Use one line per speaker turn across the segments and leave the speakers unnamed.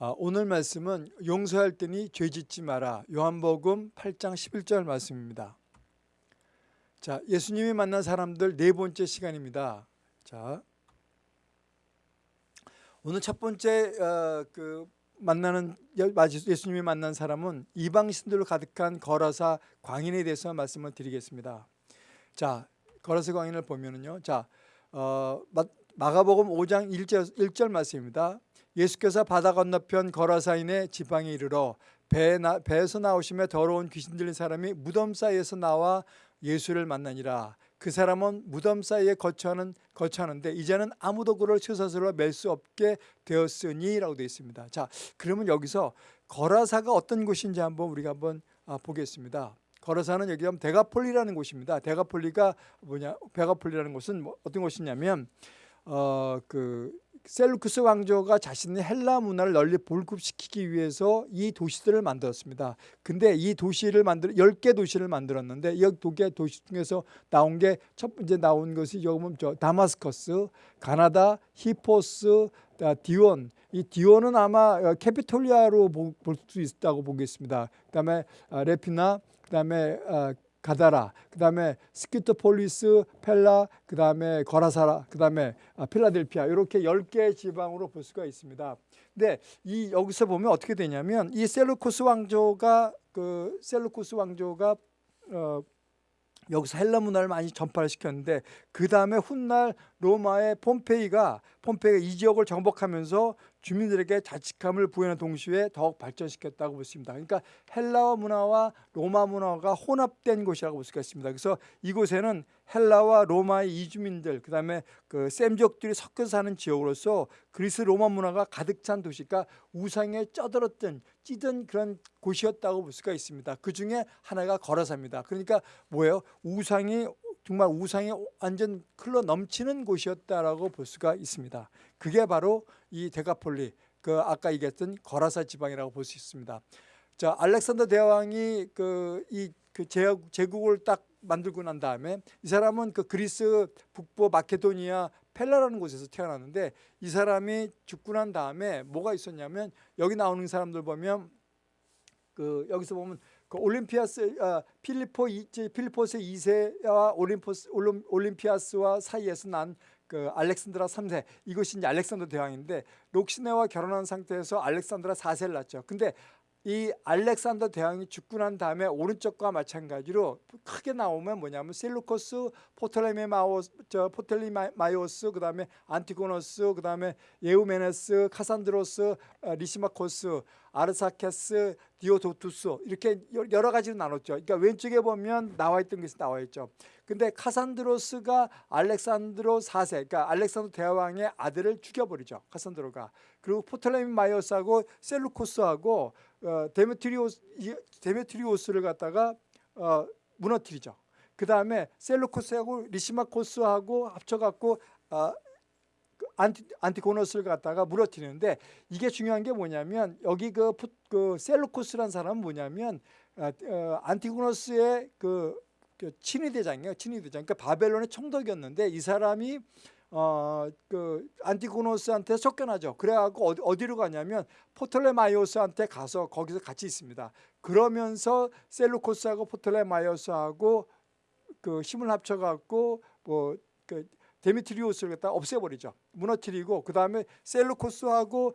아, 오늘 말씀은 용서할 때니 죄짓지 마라. 요한복음 8장 11절 말씀입니다. 자, 예수님이 만난 사람들 네 번째 시간입니다. 자, 오늘 첫 번째 어, 그 만나는 예수님이 만난 사람은 이방 신들로 가득한 거라사 광인에 대해서 말씀을 드리겠습니다. 자, 거라사 광인을 보면은요. 자, 어, 마가복음 5장 1절, 1절 말씀입니다. 예수께서 바다 건너편 거라사인의 지방에 이르러 배 나, 배에서 나오심에 더러운 귀신 들린 사람이 무덤 사이에서 나와 예수를 만나니라. 그 사람은 무덤 사이에 거처하는 거처하는데 이제는 아무도 그를 쇠사슬로 맬 수 없게 되었으니라고 되어 있습니다. 자, 그러면 여기서 거라사가 어떤 곳인지 한번 우리가 한번 아, 보겠습니다. 거라사는 여기 하면 데가폴리라는 곳입니다. 데가폴리가 뭐냐? 데가볼리라는 곳은 뭐 어떤 곳이냐면 어그 셀루크스 왕조가 자신의 헬라 문화를 널리 보급시키기 위해서 이 도시들을 만들었습니다. 근데 이 도시를 만들 10개 도시를 만들었는데 이 2개 도시 중에서 나온 게 첫 번째 나온 것이 여기 저 다마스커스, 가나다, 히포스, 디온. 이 디온은 아마 어, 캐피톨리아로 볼 수 있다고 보겠습니다. 그다음에 아, 레피나, 그다음에 아, 가다라, 그 다음에 스키토폴리스, 펠라, 그 다음에 거라사라, 그 다음에 아, 필라델피아 이렇게 10개 지방으로 볼 수가 있습니다. 근데 이 여기서 보면 어떻게 되냐면 이 셀루코스 왕조가 그 셀루코스 왕조가 어 여기서 헬라 문화를 많이 전파를 시켰는데 그 다음에 훗날 로마의 폼페이가 폼페이가 이 지역을 정복하면서 주민들에게 자치권을 부여하는 동시에 더욱 발전시켰다고 볼 수 있습니다. 그러니까 헬라어 문화와 로마 문화가 혼합된 곳이라고 볼 수가 있습니다. 그래서 이곳에는 헬라와 로마의 이주민들, 그다음에 그 셈족들이 섞여 사는 지역으로서 그리스 로마 문화가 가득 찬 도시가 우상에 쩌들었던 찌든 그런 곳이었다고 볼 수가 있습니다. 그 중에 하나가 거라사입니다. 그러니까 뭐예요? 우상이 정말 우상이 완전 흘러 넘치는 곳이었다라고 볼 수가 있습니다. 그게 바로 이 데가폴리, 그 아까 얘기했던 거라사 지방이라고 볼 수 있습니다. 자, 알렉산더 대왕이 그 이 그 제국을 딱 만들고 난 다음에 이 사람은 그 그리스 북부 마케도니아 펠라라는 곳에서 태어났는데 이 사람이 죽고 난 다음에 뭐가 있었냐면 여기 나오는 사람들 보면 그 여기서 보면 그 올림피아스 아, 필리포 필리포스 2세와 올림포스 올림피아스와 사이에서 난 그 알렉산드라 3세 이것이 이제 알렉산더 대왕인데 록사네와 결혼한 상태에서 알렉산드라 4세를 낳죠. 근데 이 알렉산더 대왕이 죽고 난 다음에 오른쪽과 마찬가지로 크게 나오면 뭐냐면 셀루코스, 포톨레미마오스, 저 포텔리마이오스, 그다음에 안티고노스, 그다음에 예우메네스, 카산드로스, 어, 리시마코스, 아르사케스, 디오도투스 이렇게 여러 가지로 나눴죠. 그러니까 왼쪽에 보면 나와 있던 것이 나와 있죠. 근데 카산드로스가 알렉산드로 4세, 그러니까 알렉산더 대왕의 아들을 죽여버리죠. 카산드로가. 그리고 포톨레미마이오스하고 셀루코스하고 어, 데메트리오스, 데메트리오스를 갖다가 어, 무너뜨리죠. 그 다음에 셀루코스하고 리시마코스하고 합쳐갖고 어, 안티, 안티고노스를 갖다가 무너뜨리는데 이게 중요한 게 뭐냐면 여기 그, 그 셀루코스라는 사람은 뭐냐면 어, 어, 안티고노스의 그, 그 친위대장이에요. 친위대장. 그러니까 바벨론의 총독이었는데 이 사람이 어, 그 안티고노스한테 쫓겨나죠. 그래갖고 어디, 어디로 가냐면 포톨레마이오스한테 가서 거기서 같이 있습니다. 그러면서 셀루코스하고 포톨레마이오스하고 그 힘을 합쳐갖고 뭐 그 데미트리오스를 갖다 없애버리죠. 무너뜨리고 그 다음에 셀루코스하고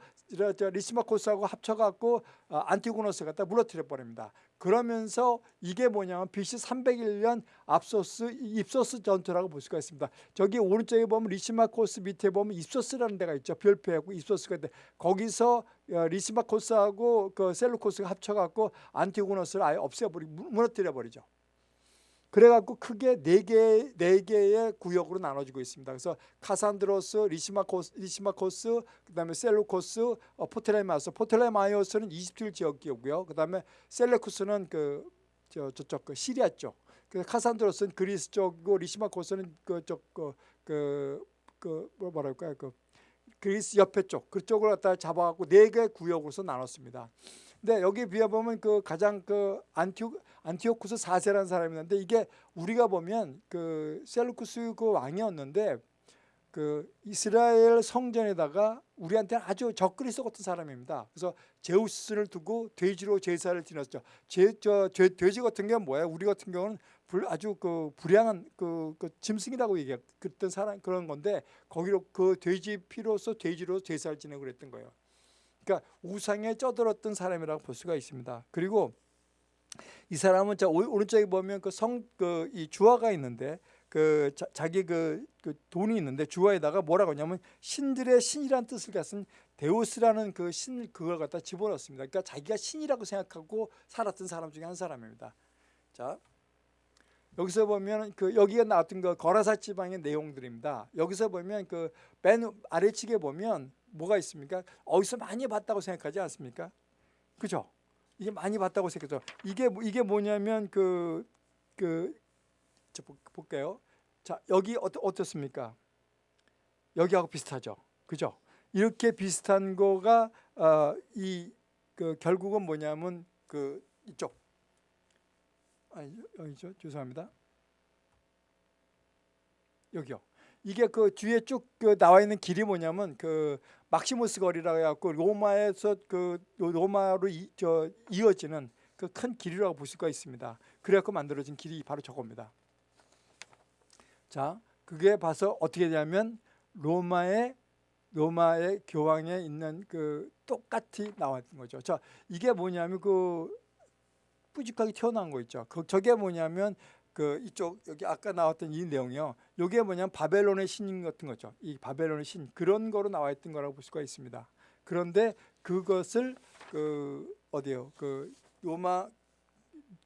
리시마코스하고 합쳐갖고 어, 안티고노스 갖다 무너뜨려 버립니다. 그러면서 이게 뭐냐면 BC 301년 앞소스 입소스 전투라고 볼 수가 있습니다. 저기 오른쪽에 보면 리시마코스 밑에 보면 입소스라는 데가 있죠. 별표하고 입소스가 있는데 거기서 어, 리시마코스하고 그 셀루코스가 합쳐갖고 안티고노스를 아예 없애버리 무너뜨려 버리죠. 그래갖고 크게 네 개, 네 개의 구역으로 나눠지고 있습니다. 그래서 카산드로스, 리시마코스, 리시마코스 그다음에 셀루코스, 어, 포텔레마스. 포텔레마이오스는 이집트 지역이고요. 그다음에 셀루쿠스는 그 저, 저쪽 그 시리아 쪽. 그 카산드로스는 그리스 쪽이고 리시마코스는 그쪽 그, 그, 그 뭐랄까요? 그 그리스 옆에 쪽 그쪽을 갖다 잡아갖고 네 개 구역으로서 나눴습니다. 근데 여기 비해 보면 그 가장 그 안티오 안티오쿠스 4세라는 사람이 있는데 이게 우리가 보면 그 셀루쿠스 그 왕이었는데 그 이스라엘 성전에다가 우리한테는 아주 적그리스도 같은 사람입니다. 그래서 제우스를 두고 돼지로 제사를 지냈죠. 제, 저, 돼, 돼지 같은 경우는 뭐예요? 우리 같은 경우는 불, 아주 그 불량한 그, 그 짐승이라고 얘기했 그랬던 사람 그런 건데 거기로 그 돼지 피로서 돼지로 제사를 지내고 그랬던 거예요. 그러니까 우상에 쩌들었던 사람이라고 볼 수가 있습니다. 그리고 이 사람은 자 오- 오른쪽에 보면 그 성 그 이 주화가 있는데 그 자, 기 그, 그 돈이 있는데 주화에다가 뭐라고 하냐면 신들의 신이라는 뜻을 갖은 데우스라는 그 신 그걸 갖다 집어넣습니다. 그러니까 자기가 신이라고 생각하고 살았던 사람 중에 한 사람입니다. 자 여기서 보면 그 여기가 나왔던 그 거라사 지방의 내용들입니다. 여기서 보면 그 맨 아래측에 보면 뭐가 있습니까? 어디서 많이 봤다고 생각하지 않습니까? 그죠? 이게 많이 봤다고 생각하죠. 이게 뭐- 이게 뭐냐면 그그 저 볼- 볼게요. 자 여기 어떠, 어떻습니까? 여기하고 비슷하죠. 그죠? 이렇게 비슷한 거가 어, 이그 결국은 뭐냐면 그 이쪽 아니 여기죠. 죄송합니다. 여기요. 이게 그 뒤에 쭉 그 나와 있는 길이 뭐냐면 그 막시무스 거리라고 해갖고 로마에서 그 로마로 이, 저 이어지는 그 큰 길이라고 볼 수가 있습니다. 그래갖고 만들어진 길이 바로 저겁니다. 자, 그게 봐서 어떻게 되냐면 로마의 로마의 교황에 있는 그 똑같이 나왔던 거죠. 자, 이게 뭐냐면 그 뿌직하게 튀어나온 거 있죠. 그 저게 뭐냐면 그 이쪽 여기 아까 나왔던 이 내용이요. 요게 뭐냐면 바벨론의 신 같은 거죠. 이 바벨론의 신 그런 거로 나와 있던 거라고 볼 수가 있습니다. 그런데 그것을 그 어디요? 그 로마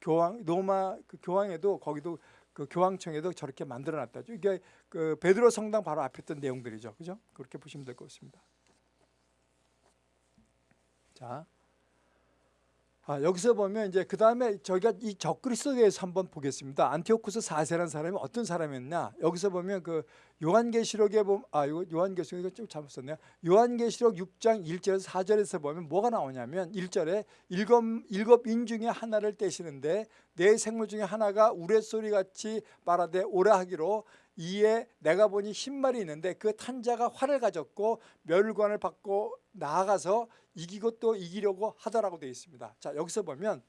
교황 로마 그 교황에도 거기도 그 교황청에도 저렇게 만들어 놨다죠. 이게 그 베드로 성당 바로 앞에 있던 내용들이죠. 그죠? 그렇게 보시면 될 것 같습니다. 자. 아, 여기서 보면 이제 그 다음에 저희가 이 적그리스도에 대해서 한번 보겠습니다. 안티오쿠스 4세라는 사람이 어떤 사람이었냐? 여기서 보면 그 요한계시록에 보면 아 요한계시록 이거 좀 잘못 썼네요. 요한계시록 6장 1절에서 4절에서 보면 뭐가 나오냐면 1절에 일곱 일곱 인 중에 하나를 떼시는데 네 생물 중에 하나가 우레소리 같이 말하되 오라 하기로 이에 내가 보니 흰 말이 있는데 그 탄자가 활을 가졌고 멸관을 받고 나아가서 이기고 또 이기려고 하더라고 되어 있습니다. 자 여기서 보면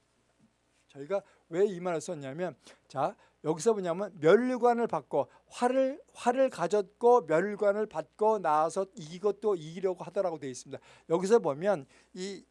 저희가 왜 이 말을 썼냐면 자 여기서 뭐냐면 멸관을 받고 활을 활을 가졌고 멸관을 받고 나아서 이기고 또 이기려고 하더라고 되어 있습니다. 여기서 보면 이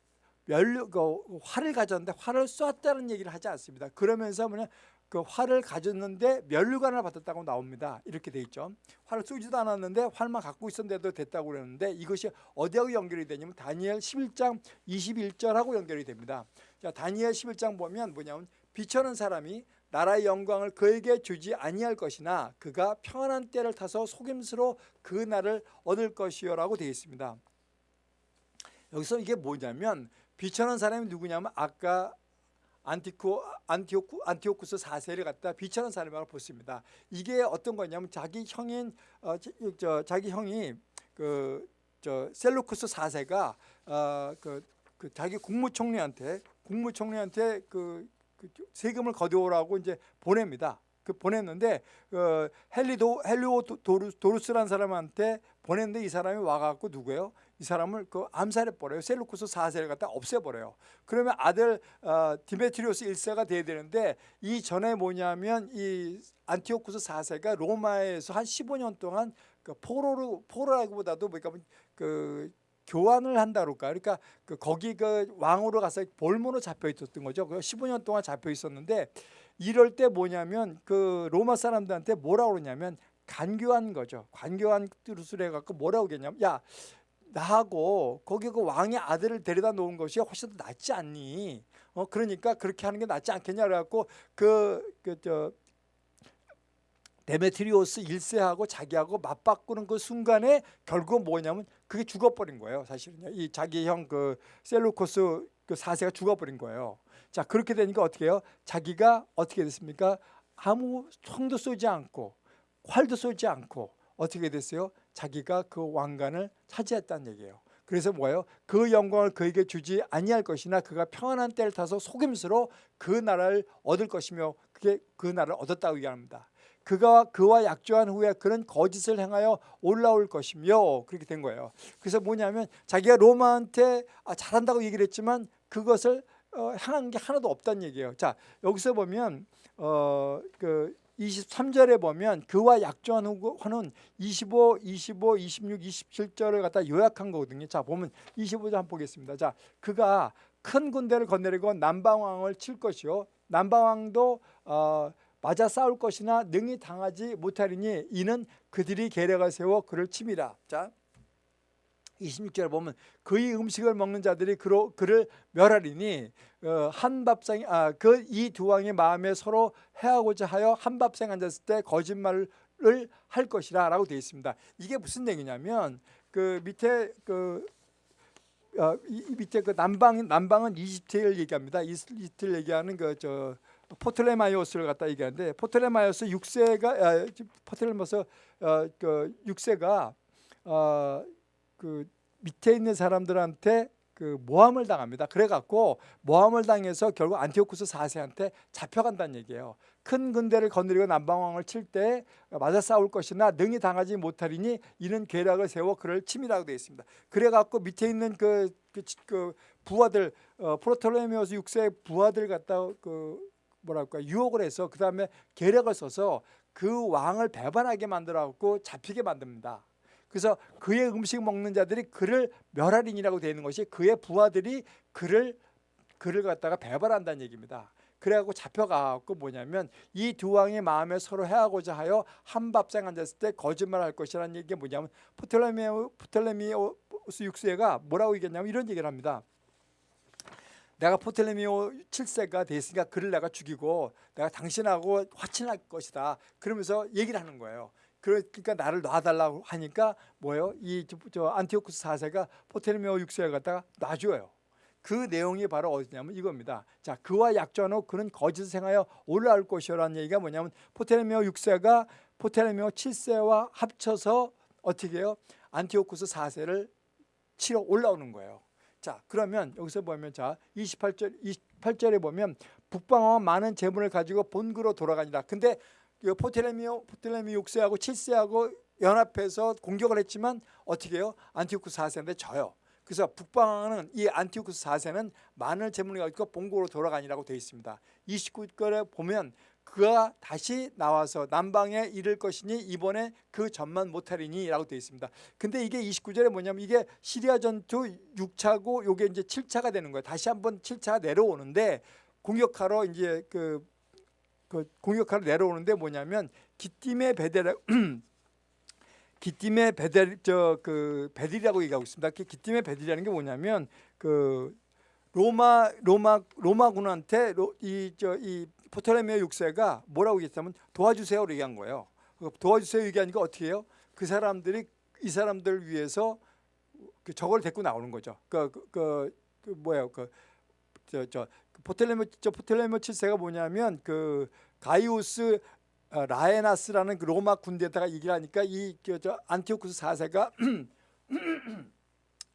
멸, 그 활을 가졌는데 활을 쐈다는 얘기를 하지 않습니다. 그러면서 뭐냐 그 활을 가졌는데 멸관을 받았다고 나옵니다. 이렇게 돼 있죠. 활을 쏘지도 않았는데 활만 갖고 있었는데도 됐다고 그러는데 이것이 어디하고 연결이 되냐면 다니엘 11장 21절하고 연결이 됩니다. 자, 다니엘 11장 보면 뭐냐면 비천한 사람이 나라의 영광을 그에게 주지 아니할 것이나 그가 평안한 때를 타서 속임수로 그 날을 얻을 것이요라고 되어 있습니다. 여기서 이게 뭐냐면 비천한 사람이 누구냐면 아까 안티오 안티오쿠 안티오쿠스 4세를 갖다 비천한 사람이라고 보습니다. 이게 어떤 거냐면 자기 형인 어, 저, 저, 자기 형이 그 저 셀루쿠스 4세가 어, 그, 그 자기 국무총리한테 국무총리한테 그, 그 세금을 거둬오라고 이제 보냅니다. 그 보냈는데 어, 헬리도 헬리오 도루, 도루스라는 사람한테 보냈는데 이 사람이 와갖고 누구예요? 이 사람을 그 암살해 버려요. 셀루쿠스 4세를 갖다 없애 버려요. 그러면 아들 어, 디메트리오스 1세가 돼야 되는데 이 전에 뭐냐면 이 안티오쿠스 4세가 로마에서 한 15년 동안 그 포로로 포로라기보다도 뭐니까 그 교환을 한다 그럴까? 그러니까 그 거기 그 왕으로 가서 볼모로 잡혀 있었던 거죠. 그 15년 동안 잡혀 있었는데 이럴 때 뭐냐면 그 로마 사람들한테 뭐라고 그러냐면 간교한 거죠. 간교한 뜻을 해갖고 뭐라고 그랬냐면 야 나하고 거기 그 왕의 아들을 데려다 놓은 것이 훨씬 더 낫지 않니? 어 그러니까 그렇게 하는 게 낫지 않겠냐 그래갖고 그그저 데메트리오스 1세하고 자기하고 맞바꾸는 그 순간에 결국 뭐냐면 그게 죽어버린 거예요. 사실은요. 이 자기 형 그 셀루코스 그 4세가 죽어버린 거예요. 자 그렇게 되니까 어떻게 해요? 자기가 어떻게 됐습니까? 아무 총도 쏘지 않고 활도 쏘지 않고 어떻게 됐어요? 자기가 그 왕관을 차지했다는 얘기예요. 그래서 뭐예요? 그 영광을 그에게 주지 아니할 것이나 그가 평안한 때를 타서 속임수로 그 나라를 얻을 것이며 그게 그 나라를 얻었다고 얘기합니다. 그가 그와 약조한 후에 그는 거짓을 행하여 올라올 것이며 그렇게 된 거예요. 그래서 뭐냐면 자기가 로마한테 아, 잘한다고 얘기를 했지만 그것을 어, 향한 게 하나도 없다는 얘기예요. 자 여기서 보면 어, 그 23절에 보면 그와 약조한 후는 25, 25, 26, 27절을 갖다 요약한 거거든요. 자 보면 25절 한번 보겠습니다. 자 그가 큰 군대를 거느리고 남방왕을 칠 것이요 남방왕도 어, 맞아 싸울 것이나 능히 당하지 못하리니 이는 그들이 계략을 세워 그를 침이라. 자 26절에 보면 그의 음식을 먹는 자들이 그로, 그를 멸하리니 어, 한 밥상이 아, 그 이 두 왕의 마음에 서로 해하고자 하여 한 밥상 앉았을 때 거짓말을 할 것이라 라고 되어 있습니다. 이게 무슨 얘기냐면 그 밑에 그 어, 이, 이 밑에 그 남방 남방은 이집트를 얘기합니다. 이집트를 얘기하는 그 저 포틀레마이오스를 갖다 얘기하는데 포틀레마이오스 6세가 아, 포틀레마이오스 어, 그 6세가 어, 그 밑에 있는 사람들한테 그 모함을 당합니다. 그래갖고 모함을 당해서 결국 안티오쿠스 4세한테 잡혀간다는 얘기예요. 큰 군대를 거느리고 남방왕을 칠 때 맞아 싸울 것이나 능히 당하지 못하리니 이는 계략을 세워 그를 침이라고 되어 있습니다. 그래갖고 밑에 있는 그, 그, 그 부하들 어, 포톨레미오스 6세 부하들 갖다 그 뭐랄까 유혹을 해서 그 다음에 계략을 써서 그 왕을 배반하게 만들어갖고 잡히게 만듭니다. 그래서 그의 음식 먹는 자들이 그를 멸하리니라고 되어 있는 것이 그의 부하들이 그를 그를 갖다가 배반한다는 얘기입니다. 그래갖고 잡혀가고 뭐냐면 이 두 왕의 마음에 서로 해하고자 하여 한 밥상 앉았을 때 거짓말할 것이라는 얘기가 뭐냐면 포텔레미오 포텔레미오스 6세가 뭐라고 얘기했냐면 이런 얘기를 합니다. 내가 포텔레미오 7세가 됐으니까 그를 내가 죽이고 내가 당신하고 화친할 것이다. 그러면서 얘기를 하는 거예요. 그러니까 나를 놔달라고 하니까 뭐예요? 이 저 안티오쿠스 4세가 포텔미오 6세를 갖다가 놔줘요. 그 내용이 바로 어디냐면 이겁니다. 자, 그와 약조한 후에 그는 거짓을 행하여 올라올 것이라는 얘기가 뭐냐면 포텔미오 6세가 포텔미오 7세와 합쳐서 어떻게 해요? 안티오쿠스 4세를 치러 올라오는 거예요. 자, 그러면 여기서 보면 자, 28절 28절에 보면 북방왕은 많은 재물을 가지고 본국으로 돌아가니라. 근데 포텔레미오 포텔레미 6세하고 7세하고 연합해서 공격을 했지만 어떻게 해요? 안티오쿠스 4세한테 져요. 그래서 북방왕은 이 안티오쿠스 4세는 많은 재물을 가지고 본국으로 돌아가니라고 되어 있습니다. 29절에 보면 그가 다시 나와서 남방에 이를 것이니 이번에 그 전만 못하리니 라고 되어 있습니다. 근데 이게 29절에 뭐냐면 이게 시리아 전투 6차고 요게 이제 7차가 되는 거예요. 다시 한번 7차가 내려오는데 공격하러 이제 그, 그 공격하러 내려오는데 뭐냐면 기팀의 베데라 기팀의 베델 저그 베들이라고 얘기하고 있습니다. 그 기팀의 베들이라는 게 뭐냐면 그 로마 로마 로마군한테 이 저이 포토레미오 6세가 뭐라고 얘기했냐면 도와주세요로 얘기한 거예요. 그 도와주세요 얘기하니까 어떻게 해요? 그 사람들이 이 사람들을 위해서 그 저걸 데리고 나오는 거죠. 그 그 그, 그 뭐예요? 그 저 저 포텔레모 저 포텔레모 7세가 뭐냐면 그 가이우스 어, 라에나스라는 그 로마 군대에다가 얘기를 하니까 이저 안티오쿠스 4세가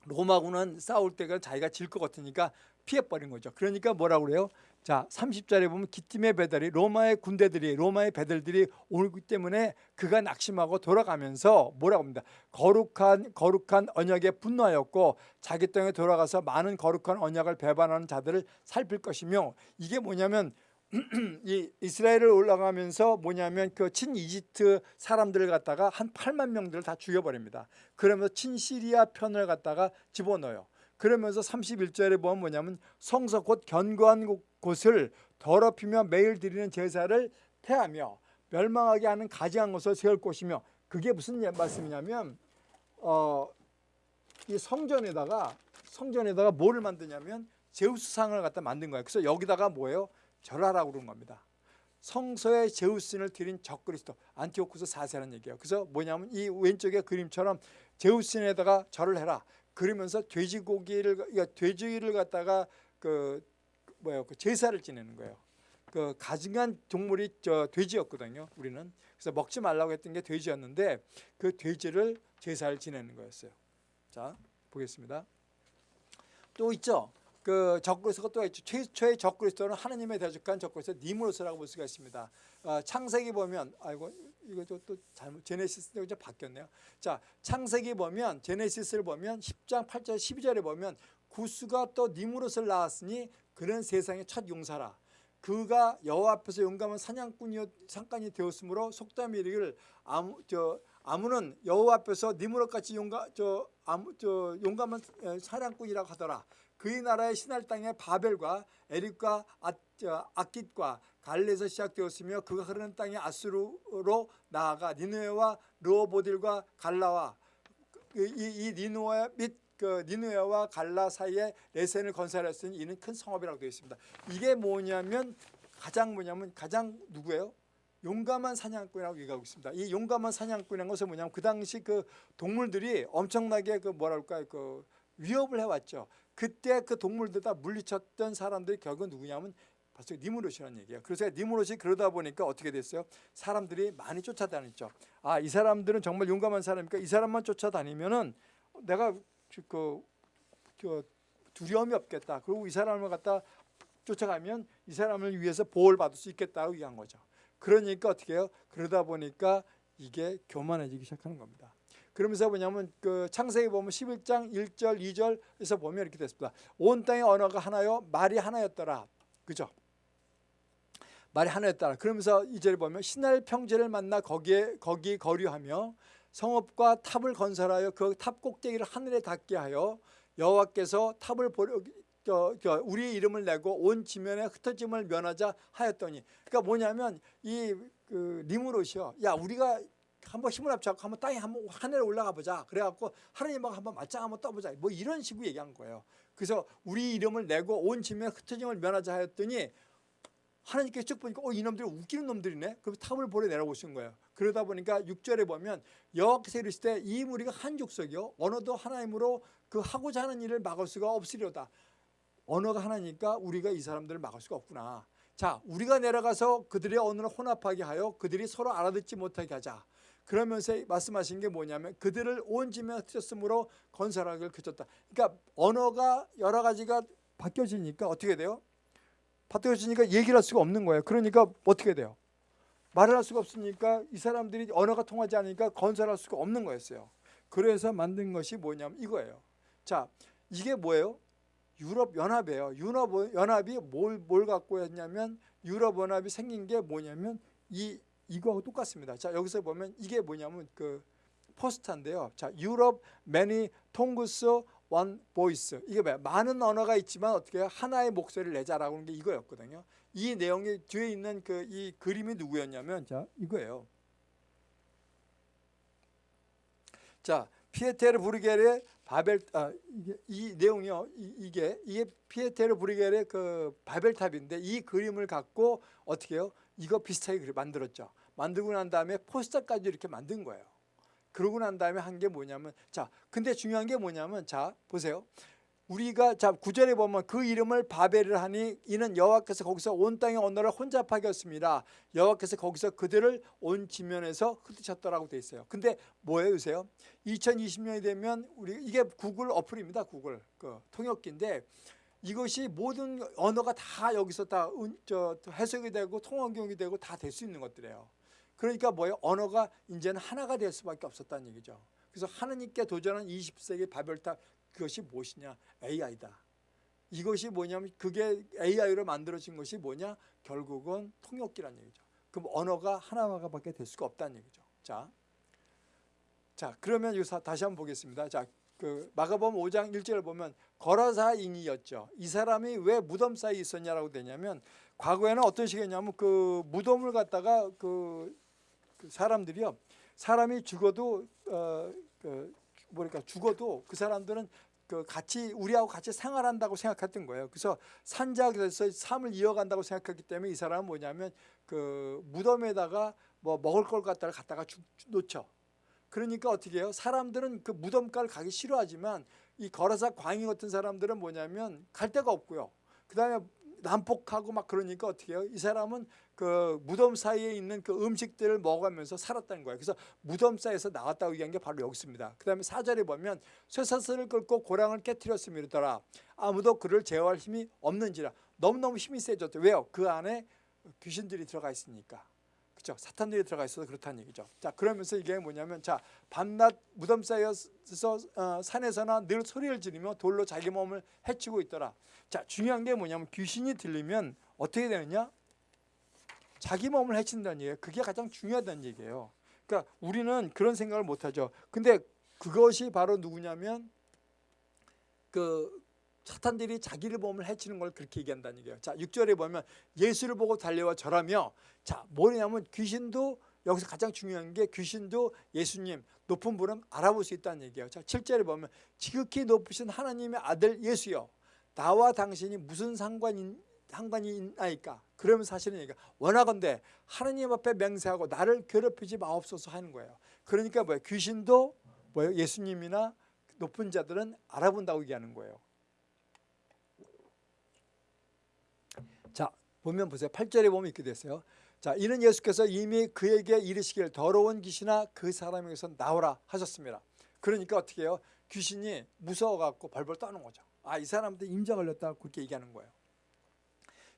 로마군은 싸울 때가 자기가 질 것 같으니까 피해버린 거죠. 그러니까 뭐라고 그래요? 자 30절에 보면 기팀의 배달이 로마의 군대들이 로마의 배들들이 오기 때문에 그가 낙심하고 돌아가면서 뭐라고 합니다. 거룩한 거룩한 언약에 분노하였고 자기 땅에 돌아가서 많은 거룩한 언약을 배반하는 자들을 살필 것이며 이게 뭐냐면 이 이스라엘을 올라가면서 뭐냐면 그 친이집트 사람들을 갖다가 한 8만 명들을 다 죽여버립니다. 그러면서 친시리아 편을 갖다가 집어넣어요. 그러면서 31절에 보면 뭐냐면 성서 곧 견고한 곳 을 더럽히며 매일 드리는 제사를 태하며 멸망하게 하는 가지한 것을 세울 것이며 그게 무슨 말씀이냐면 어, 이 성전에다가 성전에다가 뭐를 만드냐면 제우스상을 갖다 만든 거예요. 그래서 여기다가 뭐예요? 절하라고 그런 겁니다. 성서에 제우스신을 드린 적그리스도 안티오쿠스 4세라는 얘기예요. 그래서 뭐냐면 이 왼쪽의 그림처럼 제우스신에다가 절을 해라. 그러면서 돼지고기를 돼지를 갖다가 그 뭐예요? 그 제사를 지내는 거예요. 그 가증한 동물이 저 돼지였거든요. 우리는 그래서 먹지 말라고 했던 게 돼지였는데 그 돼지를 제사를 지내는 거였어요. 자 보겠습니다. 또 있죠. 그 적그리스도가 또 있죠. 최초의 적그리스도는 하나님의 대적한 적그리스도 니무로스라고 볼 수가 있습니다. 어, 창세기 보면 아이고 이거 또, 또 잘못 제네시스 이제 바뀌었네요. 자 창세기 보면 제네시스를 보면 10장 8절 12절에 보면 구스가 또 니무롯을 낳았으니 그는 세상의 첫 용사라. 그가 여호와 앞에서 용감한 사냥꾼이었 상관이 되었으므로 속담이 이르기를 아무 저 아무는 여호와 앞에서 니무롯 같이 용감 저 아무 저 용감한 어, 사냥꾼이라고 하더라. 그의 나라의 신할 땅에 바벨과 에릭과 아, 저, 아깃과 갈레에서 시작되었으며 그가 흐르는 땅에 아수르로 나아가 니누에와 르호보딜과 갈라와 이, 이, 이 니누에 및 그 니누에와 갈라 사이에 레센을 건설했으니 이는 큰 성업이라고 되어 있습니다. 이게 뭐냐면 가장 뭐냐면 가장 누구예요? 용감한 사냥꾼이라고 얘기하고 있습니다. 이 용감한 사냥꾼이라는 것은 뭐냐면 그 당시 그 동물들이 엄청나게 그 뭐랄까 그 위협을 해왔죠. 그때 그 동물들 다 물리쳤던 사람들이 결국 누구냐면 바로 니무롯이라는 얘기예요. 그래서 니무롯이 그러다 보니까 어떻게 됐어요? 사람들이 많이 쫓아다녔죠. 아, 이 사람들은 정말 용감한 사람이니까 이 사람만 쫓아다니면은 내가 그, 그 두려움이 없겠다. 그리고 이 사람을 갖다 쫓아가면 이 사람을 위해서 보호를 받을 수 있겠다고 얘기한 거죠. 그러니까 어떻게 해요? 그러다 보니까 이게 교만해지기 시작하는 겁니다. 그러면서 뭐냐면 그 창세기 보면 11장 1절 2절에서 보면 이렇게 됐습니다. 온 땅의 언어가 하나요 말이 하나였더라. 그죠? 말이 하나였더라. 그러면서 2절에 보면 시날 평지를 만나 거기에 거기 거류하며 성읍과 탑을 건설하여 그 탑 꼭대기를 하늘에 닿게 하여 여호와께서 탑을 보려 저, 저 우리 이름을 내고 온 지면에 흩어짐을 면하자 하였더니 그러니까 뭐냐면 이 그 니므롯이요. 야 우리가 한번 힘을 합쳐갖고 한번 땅에 한번 하늘에 올라가 보자. 그래갖고 하나님하고 한번 맞짱 한번 떠보자. 뭐 이런 식으로 얘기한 거예요. 그래서 우리 이름을 내고 온 지면에 흩어짐을 면하자 하였더니 하나님께 쭉 보니까 어 이놈들이 웃기는 놈들이네. 그래서 탑을 보려 내려오신 거예요. 그러다 보니까 6절에 보면 여호와께서 이르시되 이 무리가 한 족속이요 언어도 하나님으로 그 하고자 하는 일을 막을 수가 없으려다. 언어가 하나니까 우리가 이 사람들을 막을 수가 없구나. 자, 우리가 내려가서 그들의 언어를 혼합하게 하여 그들이 서로 알아듣지 못하게 하자. 그러면서 말씀하신 게 뭐냐면 그들을 온 지면 흩었으므로 건설하기를 그쳤다. 그러니까 언어가 여러 가지가 바뀌어지니까 어떻게 돼요? 바뀌어지니까 얘기를 할 수가 없는 거예요. 그러니까 어떻게 돼요? 말을 할 수가 없으니까 이 사람들이 언어가 통하지 않으니까 건설할 수가 없는 거였어요. 그래서 만든 것이 뭐냐면 이거예요. 자, 이게 뭐예요? 유럽 연합이에요. 유럽 연합이 뭘, 뭘 갖고 했냐면 유럽 연합이 생긴 게 뭐냐면 이 이거하고 똑같습니다. 자, 여기서 보면 이게 뭐냐면 그 포스터인데요. 자, Europe many tongues one voice. 이게 뭐야? 많은 언어가 있지만 어떻게 하나의 목소리를 내자라고 하는 게 이거였거든요. 이 내용이 뒤에 있는 그 이 그림이 누구였냐면 자, 이거예요. 자, 피에테르 브뤼겔의 바벨 아 이게 이 내용이요. 이게 이게 피에테르 브뤼겔의 그 바벨탑인데 이 그림을 갖고 어떻게 해요? 이거 비슷하게 만들었죠. 만들고 난 다음에 포스터까지 이렇게 만든 거예요. 그러고 난 다음에 한 게 뭐냐면 자 근데 중요한 게 뭐냐면 자 보세요. 우리가 자 구절에 보면 그 이름을 바벨을 하니 이는 여호와께서 거기서 온 땅의 언어를 혼잡하게 했습니다. 여호와께서 거기서 그들을 온 지면에서 흩으셨더라고 돼 있어요. 근데 뭐예요, 요새요? 2020년이 되면 우리 이게 구글 어플입니다. 구글 그 통역기인데 이것이 모든 언어가 다 여기서 다 저, 해석이 되고 통역이 되고 다 될 수 있는 것들이에요. 그러니까 뭐예요? 언어가 이제는 하나가 될 수밖에 없었다는 얘기죠. 그래서 하느님께 도전한 20세기 바벨탑 그것이 무엇이냐? AI다. 이것이 뭐냐면 그게 AI로 만들어진 것이 뭐냐? 결국은 통역기란 얘기죠. 그럼 언어가 하나가밖에 될 수가 없다는 얘기죠. 자, 자 그러면 여기서 다시 한번 보겠습니다. 자, 그 마가복음 5장 1절을 보면 거라사인이었죠. 이 사람이 왜 무덤 사이에 있었냐라고 되냐면 과거에는 어떤 식이었냐면 그 무덤을 갖다가 그, 그 사람들이요. 사람이 죽어도 어, 그 뭐랄까 죽어도 그 사람들은 그 같이 우리하고 같이 생활한다고 생각했던 거예요. 그래서 산자에서 삶을 이어간다고 생각했기 때문에 이 사람은 뭐냐면 그 무덤에다가 뭐 먹을 걸 갖다가 갖다가 놓죠. 그러니까 어떻게 해요? 사람들은 그 무덤가를 가기 싫어하지만 이 거라사 광희 같은 사람들은 뭐냐면 갈 데가 없고요. 그 다음에 난폭하고 막 그러니까 어떻게 해요? 이 사람은 그 무덤 사이에 있는 그 음식들을 먹으면서 살았다는 거예요. 그래서 무덤 사이에서 나왔다고 얘기한 게 바로 여기 있습니다. 그 다음에 사절에 보면 쇠사슬을 끌고 고랑을 깨뜨렸으며 이르더라. 아무도 그를 제어할 힘이 없는지라. 너무너무 힘이 세졌죠. 왜요? 그 안에 귀신들이 들어가 있으니까. 그죠? 사탄들이 들어가 있어서 그렇다는 얘기죠. 자, 그러면서 이게 뭐냐면, 자, 밤낮 무덤 사이에서 어, 산에서나 늘 소리를 지르며 돌로 자기 몸을 해치고 있더라. 자, 중요한 게 뭐냐면 귀신이 들리면 어떻게 되느냐? 자기 몸을 해친다는 얘기예요. 그게 가장 중요하다는 얘기예요. 그러니까 우리는 그런 생각을 못 하죠. 근데 그것이 바로 누구냐면 그 사탄들이 자기를 몸을 해치는 걸 그렇게 얘기한다는 얘기예요. 자, 6절에 보면 예수를 보고 달려와 절하며 자, 뭐냐면 귀신도 여기서 가장 중요한 게 귀신도 예수님 높은 분은 알아볼 수 있다는 얘기예요. 자, 7절에 보면 지극히 높으신 하나님의 아들 예수여 나와 당신이 무슨 상관인 상관이 있나이까? 그러면 사실은 얘기가 원하건대 하나님 앞에 맹세하고 나를 괴롭히지 마옵소서 하는 거예요. 그러니까 뭐예요? 귀신도 뭐예요? 예수님이나 높은 자들은 알아본다고 얘기하는 거예요. 자 보면 보세요. 8절에 보면 이렇게 됐어요. 자 이는 예수께서 이미 그에게 이르시길 더러운 귀신아 그 사람에게서 나오라 하셨습니다. 그러니까 어떻게 해요? 귀신이 무서워갖고 벌벌 떠는 거죠. 아 이 사람한테 임자 걸렸다 그렇게 얘기하는 거예요.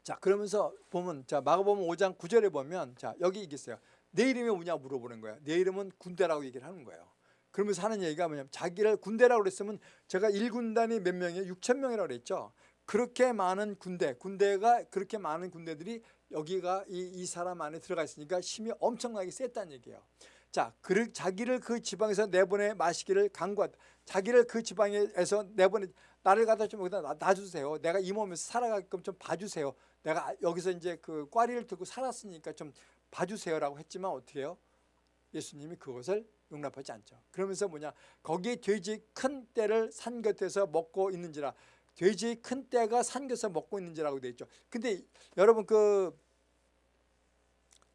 자 그러면서 보면 자 마가복음 5장 9절에 보면 자 여기 있겠어요. 내 이름이 뭐냐 물어보는 거예요. 내 이름은 군대라고 얘기를 하는 거예요. 그러면서 하는 얘기가 뭐냐면 자기를 군대라고 그랬으면 제가 1군단이 몇 명이에요? 6천 명이라고 그랬죠. 그렇게 많은 군대, 군대가 그렇게 많은 군대들이 여기가 이, 이 사람 안에 들어가 있으니까 힘이 엄청나게 셌다는 얘기예요. 자, 그, 자기를 그 지방에서 내보내 마시기를 강구한 자기를 그 지방에서 내보내 나를 갖다 좀 여기다 놔주세요. 내가 이 몸에서 살아가게끔 좀 봐주세요. 내가 여기서 이제 그 꽈리를 들고 살았으니까 좀 봐주세요라고 했지만 어떻게 해요? 예수님이 그것을 용납하지 않죠. 그러면서 뭐냐 거기 돼지 큰 떼를 산 곁에서 먹고 있는지라 돼지 큰 떼가 산 곁에서 먹고 있는지라고 되어 있죠. 근데 여러분 그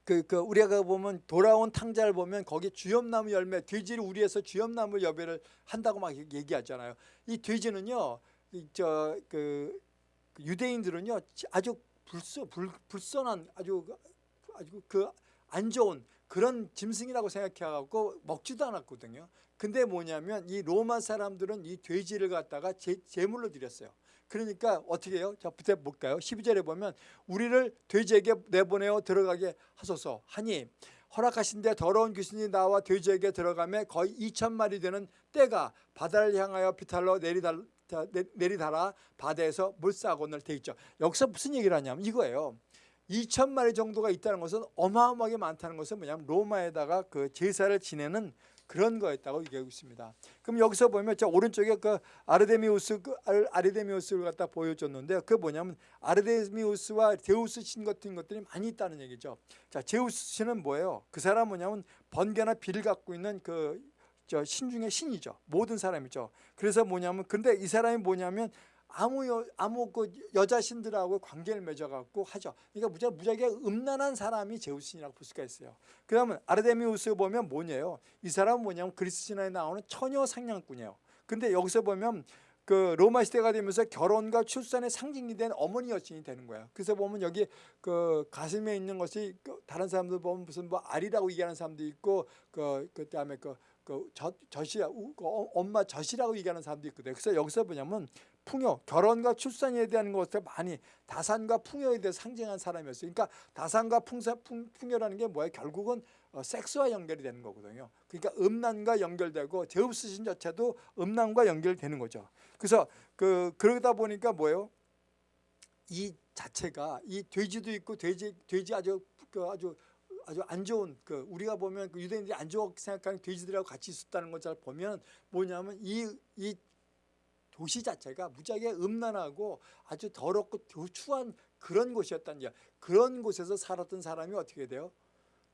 그, 그 우리가 보면 돌아온 탕자를 보면 거기 주염나무 열매 돼지를 우리에서 주염나무 열매를 한다고 막 얘기하잖아요. 이 돼지는요, 저그 유대인들은요 아주 불쏘, 불, 불선한 아주 아주 그 안 좋은 그런 짐승이라고 생각해갖고 먹지도 않았거든요. 근데 뭐냐면 이 로마 사람들은 이 돼지를 갖다가 제, 제물로 드렸어요. 그러니까 어떻게 해요? 자, 부터 볼까요? 12절에 보면 우리를 돼지에게 내보내어 들어가게 하소서 하니 허락하신데 더러운 귀신이 나와 돼지에게 들어가며 거의 2천 마리 되는 떼가 바다를 향하여 비탈로 내리달, 내리달아 바다에서 물사곤을 돼 있죠. 여기서 무슨 얘기를 하냐면 이거예요. 2천 마리 정도가 있다는 것은 어마어마하게 많다는 것은 뭐냐면 로마에다가 그 제사를 지내는 그런 거였다고 얘기하고 있습니다. 그럼 여기서 보면 저 오른쪽에 그 아르데미우스 그 아르데미우스를 갖다 보여줬는데 그 뭐냐면 아르데미우스와 제우스 신 같은 것들이 많이 있다는 얘기죠. 자, 제우스 신은 뭐예요? 그 사람 뭐냐면 번개나 비를 갖고 있는 그저신 중의 신이죠. 모든 사람이죠. 그래서 뭐냐면 근데 이 사람이 뭐냐면 아무 여, 아무 그 여자 신들하고 관계를 맺어갖고 하죠. 그러니까 무지 무지하게 음란한 사람이 제우스신이라고 볼 수가 있어요. 그러면 아르데미우스 보면 뭐냐요? 이 사람은 뭐냐면 그리스 신화에 나오는 처녀 상냥꾼이에요. 근데 여기서 보면 그 로마 시대가 되면서 결혼과 출산의 상징이 된 어머니 여신이 되는 거예요. 그래서 보면 여기 그 가슴에 있는 것이 그 다른 사람들 보면 무슨 뭐 알이라고 얘기하는 사람도 있고 그 그다음에 그 그 젖이 그 엄마 젖이라고 얘기하는 사람도 있거든요. 그래서 여기서 뭐냐면 풍요, 결혼과 출산에 대한 것을 많이 다산과 풍요에 대해 상징한 사람이었어요. 그러니까 다산과 풍사, 풍, 풍요라는 게 뭐예요? 결국은 어, 섹스와 연결이 되는 거거든요. 그러니까 음란과 연결되고 제우스 신 자체도 음란과 연결되는 거죠. 그래서 그 그러다 보니까 뭐예요? 이 자체가 이 돼지도 있고 돼지 돼지 아주 그 아주 아주 안 좋은 그 우리가 보면 그 유대인들이 안 좋게 생각하는 돼지들하고 같이 있었다는 것을 보면 뭐냐면 이 이 도시 자체가 무지하게 음란하고 아주 더럽고 추한 그런 곳이었다는 얘 그런 곳에서 살았던 사람이 어떻게 돼요?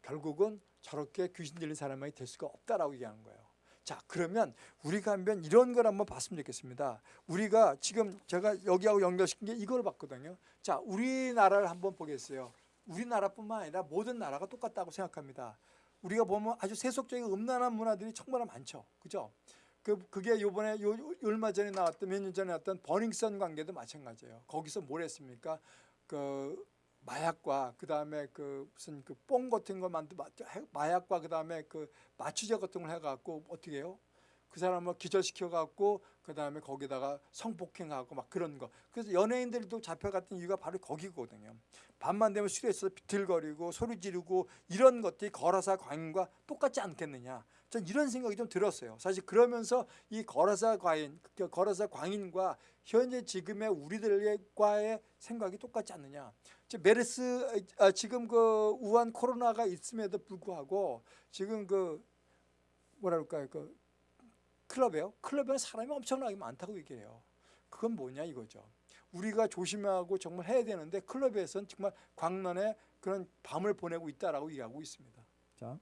결국은 저렇게 귀신 들린 사람이 될 수가 없다라고 얘기하는 거예요. 자 그러면 우리가 한번 이런 걸 한번 봤으면 좋겠습니다. 우리가 지금 제가 여기하고 연결시킨 게 이걸 봤거든요. 자 우리나라를 한번 보겠어요. 우리나라뿐만 아니라 모든 나라가 똑같다고 생각합니다. 우리가 보면 아주 세속적인 음란한 문화들이 정말 많죠. 그죠? 그, 그게 요번에 요, 얼마 전에 나왔던 몇 년 전에 나왔던 버닝썬 관계도 마찬가지예요. 거기서 뭘 했습니까? 그 마약과 그 다음에 그 무슨 그 뽕 같은 거 만들 마약과 그 다음에 그 마취제 같은 걸 해 갖고 어떻게 해요? 그 사람을 기절시켜 갖고 그 다음에 거기다가 성폭행하고 막 그런 거. 그래서 연예인들도 잡혀갔던 이유가 바로 거기거든요. 밤만 되면 술에서 비틀거리고 소리 지르고 이런 것들이 거라사 과인과 똑같지 않겠느냐. 전 이런 생각이 좀 들었어요. 사실 그러면서 이 거라사 과인, 그 거라사 광인과 현재 지금의 우리들과의 생각이 똑같지 않느냐. 즉 메르스 아, 지금 그 우한 코로나가 있음에도 불구하고 지금 그 뭐라 그럴까요? 그 클럽에요. 클럽에 사람이 엄청나게 많다고 얘기해요. 그건 뭐냐 이거죠. 우리가 조심하고 정말 해야 되는데 클럽에서는 정말 광란의 그런 밤을 보내고 있다라고 얘기하고 있습니다. 자.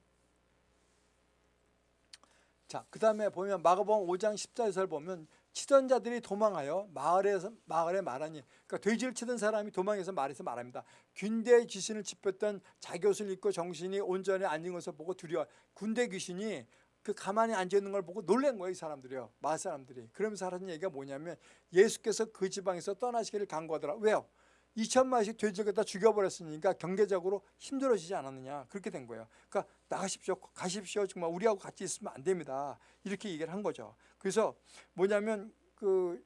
자, 그 다음에 보면 마가복음 5장 14절을 보면 치던 자들이 도망하여 마을에서 마을에 말하니 그러니까 돼지를 치던 사람이 도망해서 말해서 말합니다. 군대 귀신을 짚었던 자기옷을 입고 정신이 온전히 앉은 것을 보고 두려워 군대 귀신이 그 가만히 앉아 있는 걸 보고 놀란 거예요, 이 사람들이요. 마을 사람들이. 그러면서 하는 얘기가 뭐냐면 예수께서 그 지방에서 떠나시기를 간구하더라. 왜요? 2천마리씩 돼지를 갖다 죽여버렸으니까 경제적으로 힘들어지지 않았느냐. 그렇게 된 거예요. 그러니까 나가십시오. 가십시오. 정말 우리하고 같이 있으면 안 됩니다. 이렇게 얘기를 한 거죠. 그래서 뭐냐면 그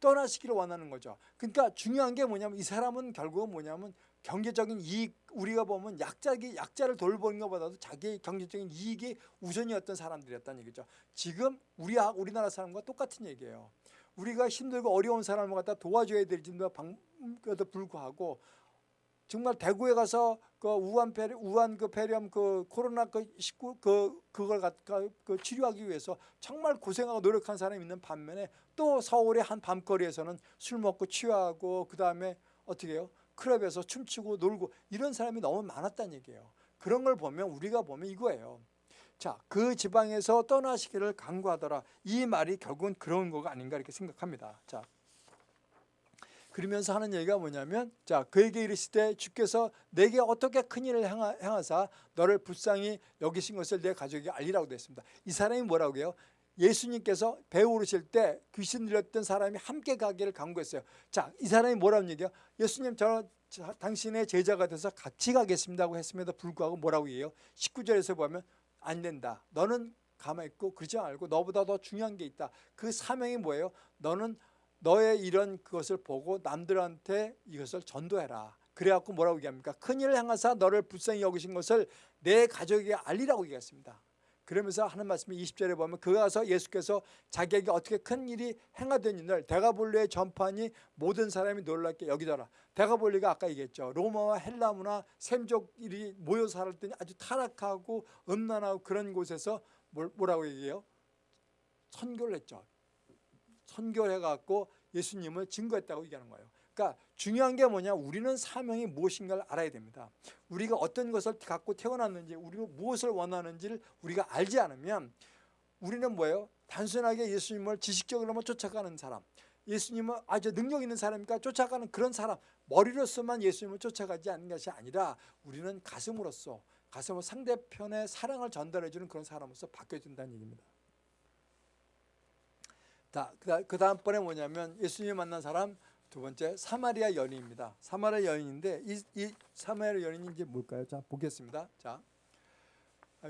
떠나시기를 원하는 거죠. 그러니까 중요한 게 뭐냐면 이 사람은 결국은 뭐냐면 경제적인 이익 우리가 보면 약자기 약자를 돌보는 것보다도 자기의 경제적인 이익이 우선이었던 사람들이었다는 얘기죠. 지금 우리 우리나라 사람과 똑같은 얘기예요. 우리가 힘들고 어려운 사람을 갖다 도와줘야 될지도 불구하고 정말 대구에 가서 그 우한 페리 우한 그 폐렴 그 코로나 그 19 그 그걸 갖다 그 치료하기 위해서 정말 고생하고 노력한 사람이 있는 반면에 또 서울의 한 밤거리에서는 술 먹고 취하고 그 다음에 어떻게 해요? 클럽에서 춤추고 놀고 이런 사람이 너무 많았다는 얘기예요. 그런 걸 보면 우리가 보면 이거예요. 자, 그 지방에서 떠나시기를 강구하더라. 이 말이 결국은 그런 거가 아닌가 이렇게 생각합니다. 자, 그러면서 하는 얘기가 뭐냐면 자 그에게 이르시되 주께서 내게 어떻게 큰 일을 행하사 너를 불쌍히 여기신 것을 내 가족에게 알리라고 됐습니다. 이 사람이 뭐라고 해요? 예수님께서 배 오르실 때 귀신 들렸던 사람이 함께 가기를 강구했어요. 자, 이 사람이 뭐라는 얘기야? 예수님 저, 저 당신의 제자가 돼서 같이 가겠습니다고 했음에도 불구하고 뭐라고 해요? 19절에서 보면 안 된다. 너는 가만히 있고 그러지 말고 너보다 더 중요한 게 있다. 그 사명이 뭐예요? 너는 너의 이런 그것을 보고 남들한테 이것을 전도해라. 그래갖고 뭐라고 얘기합니까? 큰일을 향하사 너를 불쌍히 여기신 것을 내 가족에게 알리라고 얘기했습니다. 그러면서 하는 말씀이 20절에 보면 그가 가서 예수께서 자기에게 어떻게 큰 일이 행하되니를 대가볼리의 전판이 모든 사람이 놀랍게 여기더라. 대가볼리가 아까 얘기했죠. 로마와 헬라 문화 샘족일이 모여 살았더니 아주 타락하고 음란하고 그런 곳에서 뭐라고 얘기해요? 선교를 했죠. 선교를 해갖고 예수님을 증거했다고 얘기하는 거예요. 그러니까 중요한 게 뭐냐 우리는 사명이 무엇인가를 알아야 됩니다. 우리가 어떤 것을 갖고 태어났는지 우리가 무엇을 원하는지를 우리가 알지 않으면 우리는 뭐예요? 단순하게 예수님을 지식적으로만 쫓아가는 사람 예수님은 아주 능력 있는 사람이니까 쫓아가는 그런 사람 머리로서만 예수님을 쫓아가지 않는 것이 아니라 우리는 가슴으로서 가슴으로 상대편의 사랑을 전달해 주는 그런 사람으로서 바뀌어진다는 얘기입니다. 자, 그 다음번에 뭐냐면 예수님 만난 사람 두 번째 사마리아 여인입니다. 사마리아 여인인데 이, 이 사마리아 이제 뭘까요? 자 보겠습니다. 자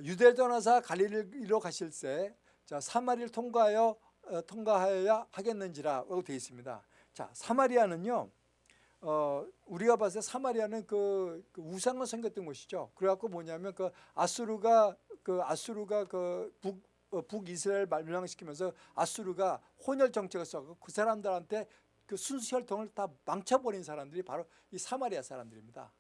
유대 떠나사 갈릴리로 가실 때 자, 사마리를 통과하여 어, 통과하여야 하겠는지라고 되어 있습니다. 자 사마리아는요. 어, 우리가 봤을 때 사마리아는 그, 그 우상을 섬겼던 곳이죠. 그래갖고 뭐냐면 그 아수르가 그 아수르가 그 북, 어, 북이스라엘 멸망시키면서 아수르가 혼혈 정책을 써서 그 사람들한테 그 순수 혈통을 다 망쳐버린 사람들이 바로 이 사마리아 사람들입니다.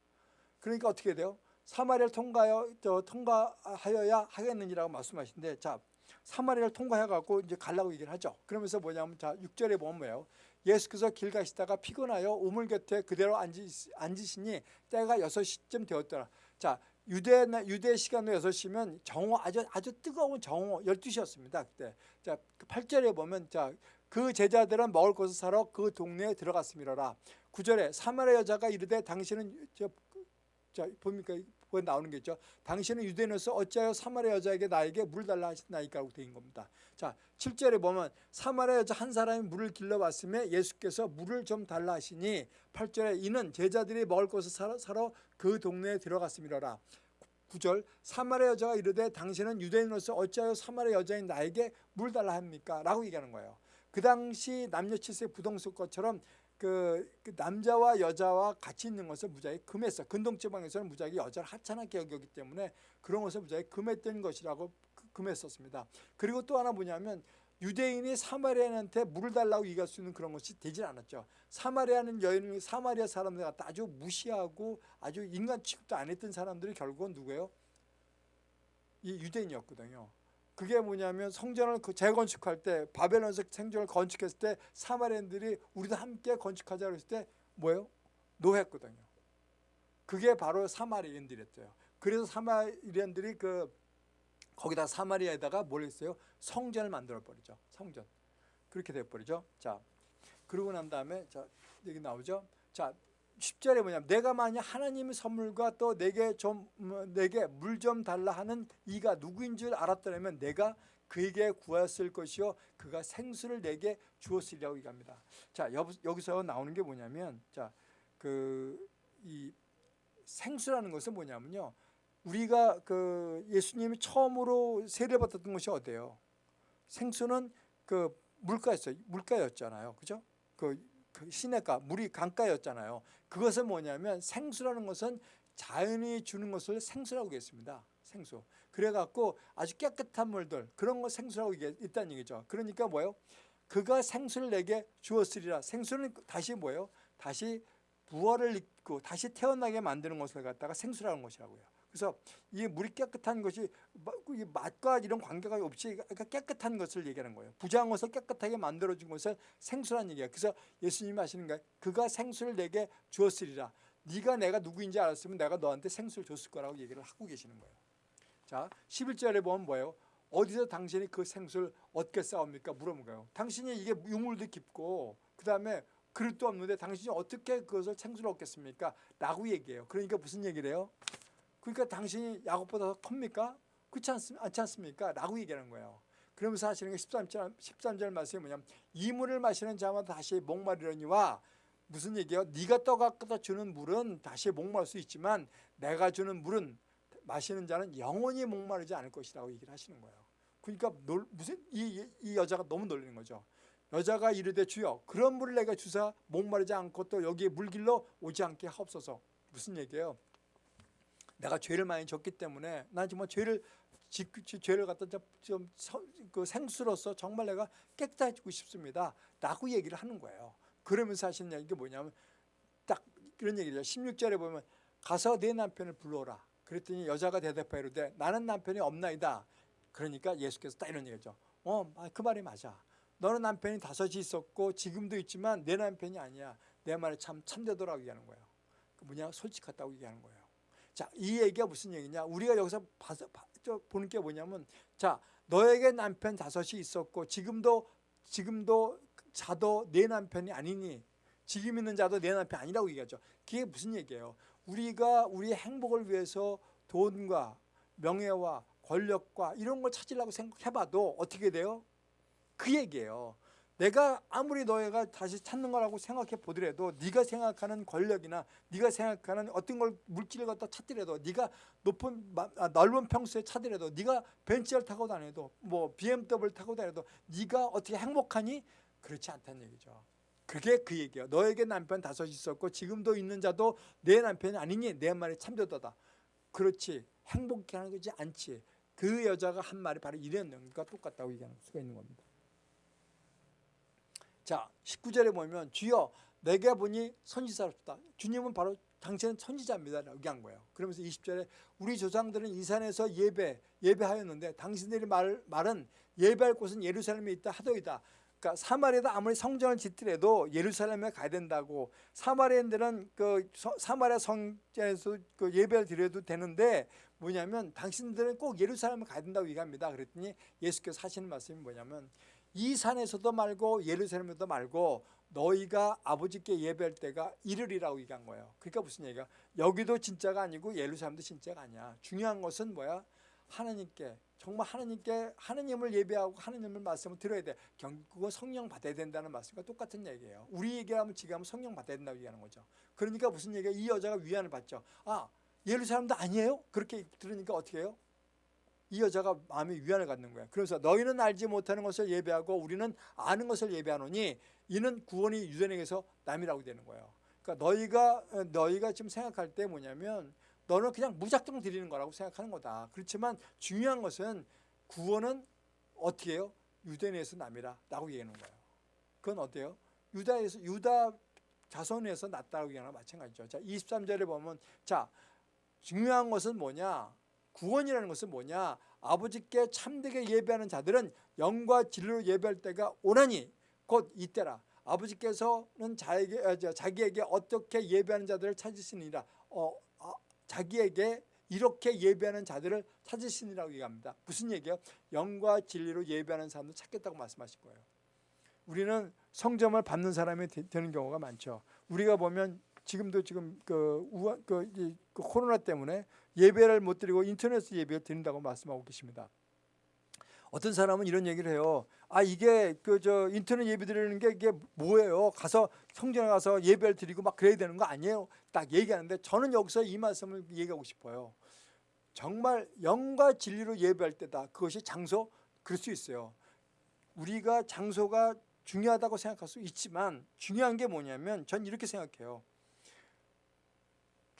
그러니까 어떻게 돼요? 사마리아를 통과하여 저 통과하여야 하겠느니라고 말씀하시는데 자 사마리아를 통과해 갖고 이제 가려고 얘기를 하죠. 그러면서 뭐냐면 자 6절에 보면 뭐예요? 예수께서 길 가시다가 피곤하여 우물 곁에 그대로 앉으시, 앉으시니 때가 6시쯤 되었더라. 자 유대 유대 시간으로 6시면 정오 아주 아주 뜨거운 정오 12시였습니다. 그때. 자 8절에 보면 자 그 제자들은 먹을 것을 사러 그 동네에 들어갔음이라 9절에 사마리아 여자가 이르되 당신은 저, 저 봅니까 거기 나오는 게 있죠. 당신은 유대인으로서 어찌하여 사마리아 여자에게 나에게 물 달라 하시나이까 하고 되는 겁니다. 자, 7절에 보면 사마리아 여자 한 사람이 물을 길러봤음에 예수께서 물을 좀 달라 하시니 8절에 이는 제자들이 먹을 것을 사러, 사러 그 동네에 들어갔음이라라. 9절 사마리아 여자가 이르되 당신은 유대인으로서 어찌하여 사마리아 여자인 나에게 물 달라 합니까? 라고 얘기하는 거예요. 그 당시 남녀 칠세 부동산 것처럼 그, 그 남자와 여자와 같이 있는 것을 무지하게 금했어. 근동지방에서는 무지하게 여자를 하찮게 여겼기 때문에 그런 것을 무지하게 금했던 것이라고 그- 금했었습니다. 그리고 또 하나 뭐냐면 유대인이 사마리아인한테 물을 달라고 얘기할 수 있는 그런 것이 되질 않았죠. 사마리아는 여인을 사마리아 사람들 갖다 아주 무시하고 아주 인간 취급도 안 했던 사람들이 결국은 누구예요? 이 유대인이었거든요. 그게 뭐냐면 성전을 그 재건축할 때 바벨론에서 생전을 건축했을 때 사마리아인들이 우리도 함께 건축하자 그랬을 때 뭐예요? 노했거든요. 그게 바로 사마리아인들이었어요. 그래서 사마리아인들이 그 거기다 사마리아에다가 뭘 했어요? 성전을 만들어 버리죠. 성전. 그렇게 돼 버리죠. 자. 그러고 난 다음에 자, 여기 나오죠. 자, 10절에 뭐냐면 내가 만약 하나님의 선물과 또 내게 좀 음, 내게 물 좀 달라 하는 이가 누구인 줄 알았더라면 내가 그에게 구하였을 것이요 그가 생수를 내게 주었으리라고 얘기합니다. 자, 여, 여기서 나오는 게 뭐냐면 자, 그 이 생수라는 것은 뭐냐면요. 우리가 그 예수님이 처음으로 세례 받았던 것이 어디예요? 생수는 그 물가였어요. 물가였잖아요. 그죠? 그, 그 시내가 물이 강가였잖아요. 그것은 뭐냐면 생수라는 것은 자연이 주는 것을 생수라고 했습니다. 생수. 그래갖고 아주 깨끗한 물들 그런 거 생수라고 있다는 얘기죠. 그러니까 뭐예요? 그가 생수를 내게 주었으리라. 생수는 다시 뭐예요? 다시 부활을 입고 다시 태어나게 만드는 것을 갖다가 생수라는 것이라고요. 그래서 이 물이 깨끗한 것이 이 맛과 이런 관계가 없이 그러니까 깨끗한 것을 얘기하는 거예요. 것을 깨끗하게 만들어준 것을 생수라는 얘기예요. 그래서 예수님이 하시는 거예요. 그가 생수를 내게 주었으리라. 네가 내가 누구인지 알았으면 내가 너한테 생수를 줬을 거라고 얘기를 하고 계시는 거예요. 자, 11절에 보면 뭐예요? 어디서 당신이 그 생수를 얻게 싸웁니까? 물어본 거예요. 당신이 이게 유물도 깊고 그 다음에 그릇도 없는데 당신이 어떻게 그것을 생수를 얻겠습니까? 라고 얘기해요. 그러니까 무슨 얘기를 해요? 그러니까 당신이 야곱보다 더 큽니까? 그렇지 않습니까? 라고 얘기하는 거예요. 그러면서 하시는 게 13절, 13절 말씀이 뭐냐면 이 물을 마시는 자마다 다시 목마르려니와 무슨 얘기예요? 네가 떠갖다 주는 물은 다시 목마를 수 있지만 내가 주는 물은 마시는 자는 영원히 목마르지 않을 것이라고 얘기를 하시는 거예요. 그러니까 놀, 무슨 이, 이 여자가 너무 놀리는 거죠. 여자가 이르되 주여 그런 물을 내가 주사 목마르지 않고 또 여기에 물길로 오지 않게 하옵소서. 무슨 얘기예요? 내가 죄를 많이 졌기 때문에 난 정말 죄를 지, 죄를 갖다 좀그 생수로서 정말 내가 깨끗해지고 싶습니다. 라고 얘기를 하는 거예요. 그러면서 하시는 얘기가 뭐냐면 딱 그런 얘기죠. 16절에 보면 가서 내 남편을 불러라. 그랬더니 여자가 대답하여 이르되 나는 남편이 없나이다. 그러니까 예수께서 딱 이런 얘기죠. 어, 그 말이 맞아. 너는 남편이 다섯이 있었고 지금도 있지만 내 남편이 아니야. 내 말에 참 참되더라고 얘기하는 거예요. 그 뭐냐 솔직하다고 얘기하는 거예요. 자, 이 얘기가 무슨 얘기냐? 우리가 여기서 봐서 보는 게 뭐냐면 자, 너에게 남편 다섯이 있었고 지금도 지금도 자도 내 남편이 아니니 지금 있는 자도 내 남편 아니라고 얘기하죠. 그게 무슨 얘기예요? 우리가 우리의 행복을 위해서 돈과 명예와 권력과 이런 걸 찾으려고 생각해봐도 어떻게 돼요? 그 얘기예요. 내가 아무리 너희가 다시 찾는 거라고 생각해 보더라도 네가 생각하는 권력이나 네가 생각하는 어떤 걸 물질을 갖다 찾더라도 네가 높은 아, 넓은 평수에 찾더라도 네가 벤츠를 타고 다녀도 뭐 BMW 타고 다녀도 네가 어떻게 행복하니? 그렇지 않다는 얘기죠. 그게 그 얘기예요. 너에게 남편 다섯 있었고 지금도 있는 자도 내 남편이 아니니 내 말이 참되도다. 그렇지 행복해 하는 거지 않지. 그 여자가 한 말이 바로 이런 내용과 똑같다고 얘기하는 수가 있는 겁니다. 자 19절에 보면 주여 내게 보니 선지자롭다. 주님은 바로 당신은 선지자입니다. 라고 한 거예요. 그러면서 20절에 우리 조상들은 이 산에서 예배, 예배하였는데 당신들이 말, 말은 예배할 곳은 예루살렘에 있다 하더이다. 그러니까 사마리아도 아무리 성전을 짓더라도 예루살렘에 가야 된다고 사마리아인들은 그 사마리아 성전에서 그 예배를 드려도 되는데 뭐냐면 당신들은 꼭 예루살렘에 가야 된다고 얘기합니다. 그랬더니 예수께서 하시는 말씀이 뭐냐면 이 산에서도 말고 예루살렘에도 말고 너희가 아버지께 예배할 때가 이르리라고 얘기한 거예요. 그러니까 무슨 얘기가 여기도 진짜가 아니고 예루살렘도 진짜가 아니야. 중요한 것은 뭐야? 하나님께 정말 하나님께 하나님을 예배하고 하나님을 말씀을 들어야 돼. 결국은 성령 받아야 된다는 말씀과 똑같은 얘기예요. 우리 얘기하면 지금 성령 받아야 된다고 얘기하는 거죠. 그러니까 무슨 얘기야? 이 여자가 위안을 받죠. 아 예루살렘도 아니에요? 그렇게 들으니까 어떻게 해요? 이 여자가 마음에 위안을 갖는 거야. 그래서 너희는 알지 못하는 것을 예배하고 우리는 아는 것을 예배하노니 이는 구원이 유대인에게서 남이라고 되는 거예요. 그러니까 너희가 너희가 지금 생각할 때 뭐냐면 너는 그냥 무작정 드리는 거라고 생각하는 거다. 그렇지만 중요한 것은 구원은 어떻게 해요? 유대인에서 남이라라고 얘기하는 거예요. 그건 어때요? 유다에서 유다 자손에서 났다고 얘기하는 마찬가지죠. 자, 23절에 보면 자, 중요한 것은 뭐냐? 구원이라는 것은 뭐냐? 아버지께 참되게 예배하는 자들은 영과 진리로 예배할 때가 오나니 곧 이때라. 아버지께서는 자에게, 어, 자기에게 어떻게 예배하는 자들을 찾으시니라. 어, 아, 자기에게 이렇게 예배하는 자들을 찾으시니라고 얘기합니다. 무슨 얘기예요? 영과 진리로 예배하는 사람들 찾겠다고 말씀하실 거예요. 우리는 성점을 받는 사람이 되는 경우가 많죠. 우리가 보면 지금도 지금 그, 우한, 그, 이, 그 코로나 때문에 예배를 못 드리고 인터넷 예배를 드린다고 말씀하고 계십니다. 어떤 사람은 이런 얘기를 해요. 아 이게 그 저 인터넷 예배 드리는 게 이게 뭐예요? 가서 성전에 가서 예배를 드리고 막 그래야 되는 거 아니에요? 딱 얘기하는데 저는 여기서 이 말씀을 얘기하고 싶어요. 정말 영과 진리로 예배할 때다. 그것이 장소 그럴 수 있어요. 우리가 장소가 중요하다고 생각할 수 있지만 중요한 게 뭐냐면 전 이렇게 생각해요.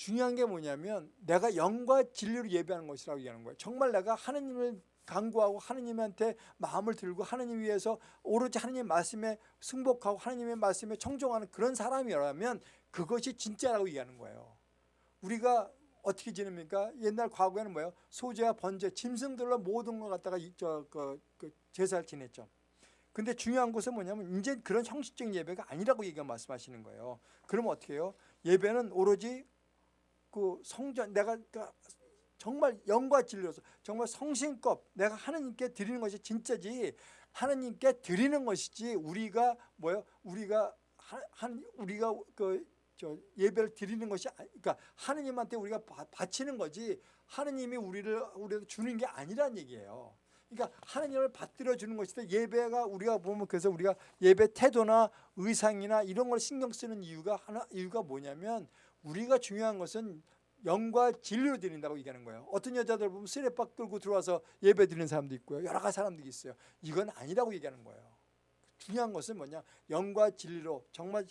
중요한 게 뭐냐면 내가 영과 진리로 예배하는 것이라고 얘기하는 거예요. 정말 내가 하나님을 강구하고 하나님한테 마음을 들고 하나님 위해서 오로지 하나님 말씀에 승복하고 하나님의 말씀에 청종하는 그런 사람이라면 그것이 진짜라고 얘기하는 거예요. 우리가 어떻게 지냅니까? 옛날 과거에는 뭐예요? 소재와 번제, 짐승들로 모든 걸 갖다가 저, 그, 그 제사를 지냈죠. 근데 중요한 것은 뭐냐면 이제 그런 형식적인 예배가 아니라고 얘기가 말씀하시는 거예요. 그러면 어떻게 해요? 예배는 오로지 그 성전 내가 그러니까 정말 영과 진리로서 정말 성신껏 내가 하나님께 드리는 것이 진짜지 하나님께 드리는 것이지 우리가 뭐요? 우리가 한 우리가 그 저 예배를 드리는 것이 그러니까 하나님한테 우리가 바치는 거지 하나님이 우리를 우리한테 주는 게 아니란 얘기예요. 그러니까 하나님을 받들어 주는 것이다. 예배가 우리가 보면 그래서 우리가 예배 태도나 의상이나 이런 걸 신경 쓰는 이유가 하나 이유가 뭐냐면 우리가 중요한 것은 영과 진리로 드린다고 얘기하는 거예요. 어떤 여자들 보면 쓰레박 끌고 들어와서 예배 드리는 사람도 있고요. 여러 가지 사람들이 있어요. 이건 아니라고 얘기하는 거예요. 중요한 것은 뭐냐? 영과 진리로 정말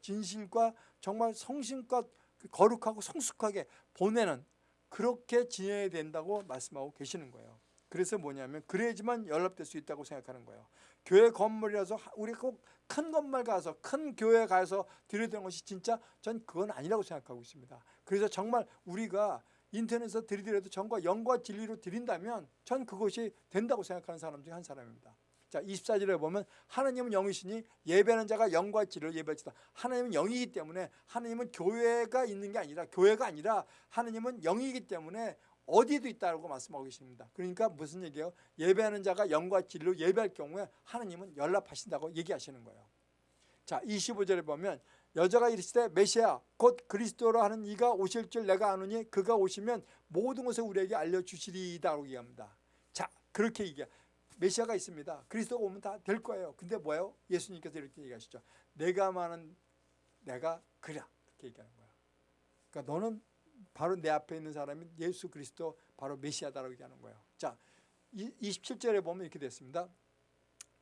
진실과 정말 성심껏 거룩하고 성숙하게 보내는 그렇게 지내야 된다고 말씀하고 계시는 거예요. 그래서 뭐냐면 그래야지만 연합될 수 있다고 생각하는 거예요. 교회 건물이라서 우리 꼭 큰 건물 가서 큰 교회 가서 드려야 되는 것이 진짜 전 그건 아니라고 생각하고 있습니다. 그래서 정말 우리가 인터넷에서 드리더라도 전과 영과 진리로 드린다면 전 그것이 된다고 생각하는 사람 중에 한 사람입니다. 자, 24절에 보면 하나님은 영이시니 예배하는 자가 영과 진리로 예배하시다. 하나님은 영이기 때문에 하나님은 교회가 있는 게 아니라 교회가 아니라 하나님은 영이기 때문에 어디에도 있다고 말씀하고 계십니다. 그러니까 무슨 얘기예요? 예배하는 자가 영과 진리로 예배할 경우에 하나님은 연락하신다고 얘기하시는 거예요. 자, 25절에 보면 여자가 이르시되 메시아 곧 그리스도로 하는 이가 오실 줄 내가 아노니 그가 오시면 모든 것을 우리에게 알려주시리다라고 얘기합니다. 자, 그렇게 얘기해. 메시아가 있습니다. 그리스도가 오면 다 될 거예요. 근데 뭐예요? 예수님께서 이렇게 얘기하시죠. 내가 많은 내가 그라 그렇게 얘기하는 거야. 그러니까 너는 바로 내 앞에 있는 사람이 예수 그리스도 바로 메시아다라고 얘기하는 거예요. 자, 27절에 보면 이렇게 됐습니다.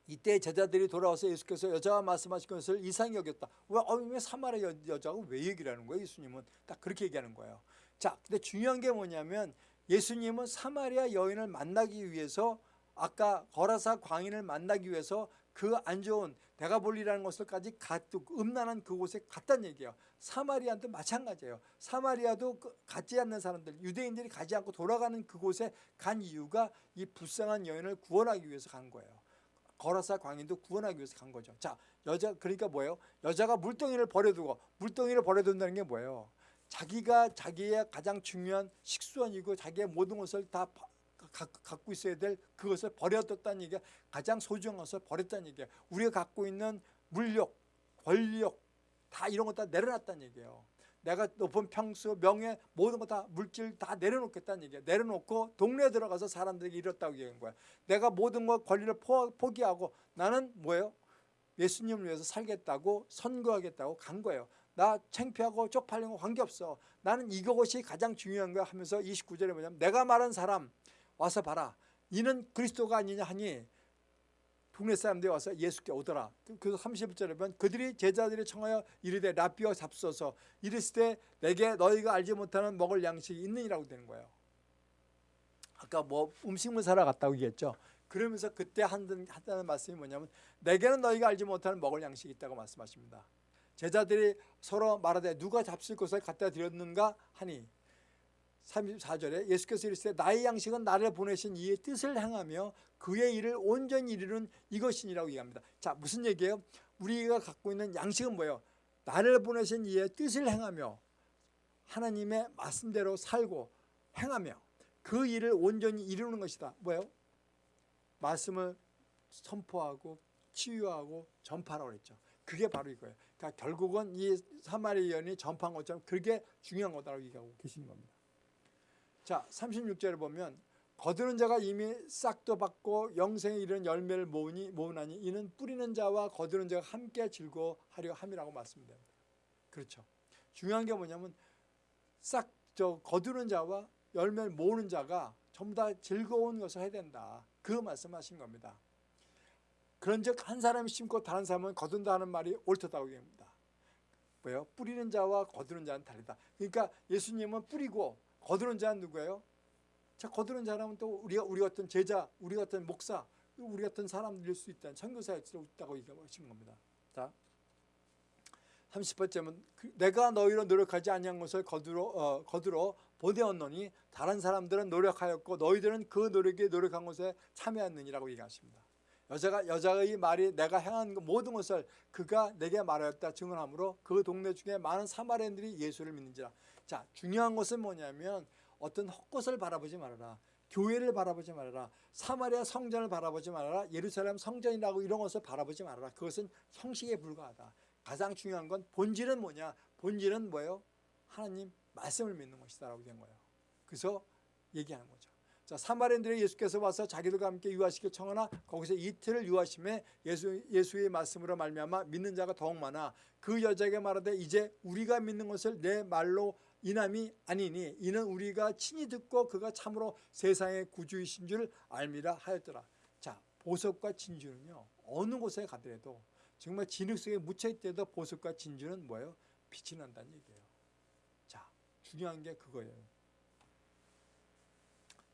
이때 제자들이 돌아와서 예수께서 여자와 말씀하신 것을 이상히 여겼다. 왜, 어, 왜 사마리아 여자가 왜 얘기를 하는 거예요? 예수님은 딱 그렇게 얘기하는 거예요. 자, 근데 중요한 게 뭐냐면 예수님은 사마리아 여인을 만나기 위해서 아까 거라사 광인을 만나기 위해서 그 안 좋은 대가볼리라는 것을까지 음란한 그곳에 갔다는 얘기예요. 사마리아도 마찬가지예요. 사마리아도 그 갖지 않는 사람들, 유대인들이 가지 않고 돌아가는 그곳에 간 이유가 이 불쌍한 여인을 구원하기 위해서 간 거예요. 거라사 광인도 구원하기 위해서 간 거죠. 자, 여자 그러니까 뭐예요? 여자가 물동이를 버려두고 물동이를 버려둔다는 게 뭐예요? 자기가 자기의 가장 중요한 식수원이고 자기의 모든 것을 다 갖고 있어야 될 그것을 버려뒀다는 얘기가 가장 소중한 것을 버렸다는 얘기야. 우리가 갖고 있는 물욕, 권력 다 이런 거 다 내려놨다는 얘기예요. 내가 높은 평수, 명예, 모든 거 다 물질 다 내려놓겠다는 얘기야. 내려놓고 동네에 들어가서 사람들에게 이뤘다고 얘기한 거야. 내가 모든 것 권리를 포, 포기하고 나는 뭐예요? 예수님을 위해서 살겠다고 선거하겠다고 간 거예요. 나 창피하고 쪽팔린 거 관계없어. 나는 이것이 가장 중요한 거야 하면서 29절에 뭐냐면 내가 말한 사람 와서 봐라. 이는 그리스도가 아니냐 하니 동네 사람들이 와서 예수께 오더라. 그래서 31절에 보면 그들이 제자들이 청하여 이르되 라비어 잡소서 이랬을 때 내게 너희가 알지 못하는 먹을 양식이 있느니라고 되는 거예요. 아까 뭐 음식물 사러 갔다고 얘기했죠. 그러면서 그때 한다는, 말씀이 뭐냐면 내게는 너희가 알지 못하는 먹을 양식이 있다고 말씀하십니다. 제자들이 서로 말하되 누가 잡술 것을 갖다 드렸는가 하니 34절에 예수께서 이르시되 나의 양식은 나를 보내신 이의 뜻을 행하며 그의 일을 온전히 이루는 이것이니라고 얘기합니다. 자 무슨 얘기예요? 우리가 갖고 있는 양식은 뭐예요? 나를 보내신 이의 뜻을 행하며 하나님의 말씀대로 살고 행하며 그 일을 온전히 이루는 것이다. 뭐예요? 말씀을 선포하고 치유하고 전파라고 그랬죠. 그게 바로 이거예요. 그러니까 결국은 이 사마리아인이 전파한 것처럼 그게 중요한 거다라고 얘기하고 계시는 겁니다. 자, 36절을 보면 거두는 자가 이미 싹도 받고 영생에 이르는 열매를 모으니 모으나니 이는 뿌리는 자와 거두는 자가 함께 즐거워하려 함이라고 말씀됩니다. 그렇죠. 중요한 게 뭐냐면 싹 저 거두는 자와 열매를 모으는 자가 전부 다 즐거운 것을 해야 된다. 그 말씀하신 겁니다. 그런즉 한 사람이 심고 다른 사람은 거둔다는 말이 옳다고 얘기합니다. 뭐요? 뿌리는 자와 거두는 자는 다르다. 그러니까 예수님은 뿌리고 거두는 자는 누구예요? 자, 거두는 자라면 또 우리가 우리 같은 제자, 우리 같은 목사, 우리 같은 사람들일 수 있다는 선교사일 수 있다고 얘기하신 겁니다. 자, 30번째는 내가 너희로 노력하지 아니한 것을 거두러 어, 거두러 보내었노니 다른 사람들은 노력하였고 너희들은 그 노력에 노력한 것에 참여했느니라고 얘기하십니다. 여자가 여자의 말이 내가 행한 모든 것을 그가 내게 말하였다 증언하므로 그 동네 중에 많은 사마리아인들이 예수를 믿는지라. 자, 중요한 것은 뭐냐면 어떤 헛것을 바라보지 말아라. 교회를 바라보지 말아라. 사마리아 성전을 바라보지 말아라. 예루살렘 성전이라고 이런 것을 바라보지 말아라. 그것은 형식에 불과하다. 가장 중요한 건 본질은 뭐냐? 본질은 뭐예요? 하나님 말씀을 믿는 것이다라고 된 거예요. 그래서 얘기하는 거죠. 자, 사마리아인들이 예수께서 와서 자기들과 함께 유하시길 청하나 거기서 이틀을 유하심에 예수, 예수의 말씀으로 말미암아 믿는 자가 더욱 많아 그 여자에게 말하되 이제 우리가 믿는 것을 내 말로 이남이 아니니 이는 우리가 친히 듣고 그가 참으로 세상의 구주이신 줄 알미라 하였더라. 자, 보석과 진주는요. 어느 곳에 가더라도 정말 진흙 속에 묻혀있더라도 보석과 진주는 뭐예요? 빛이 난다는 얘기예요. 자, 중요한 게 그거예요.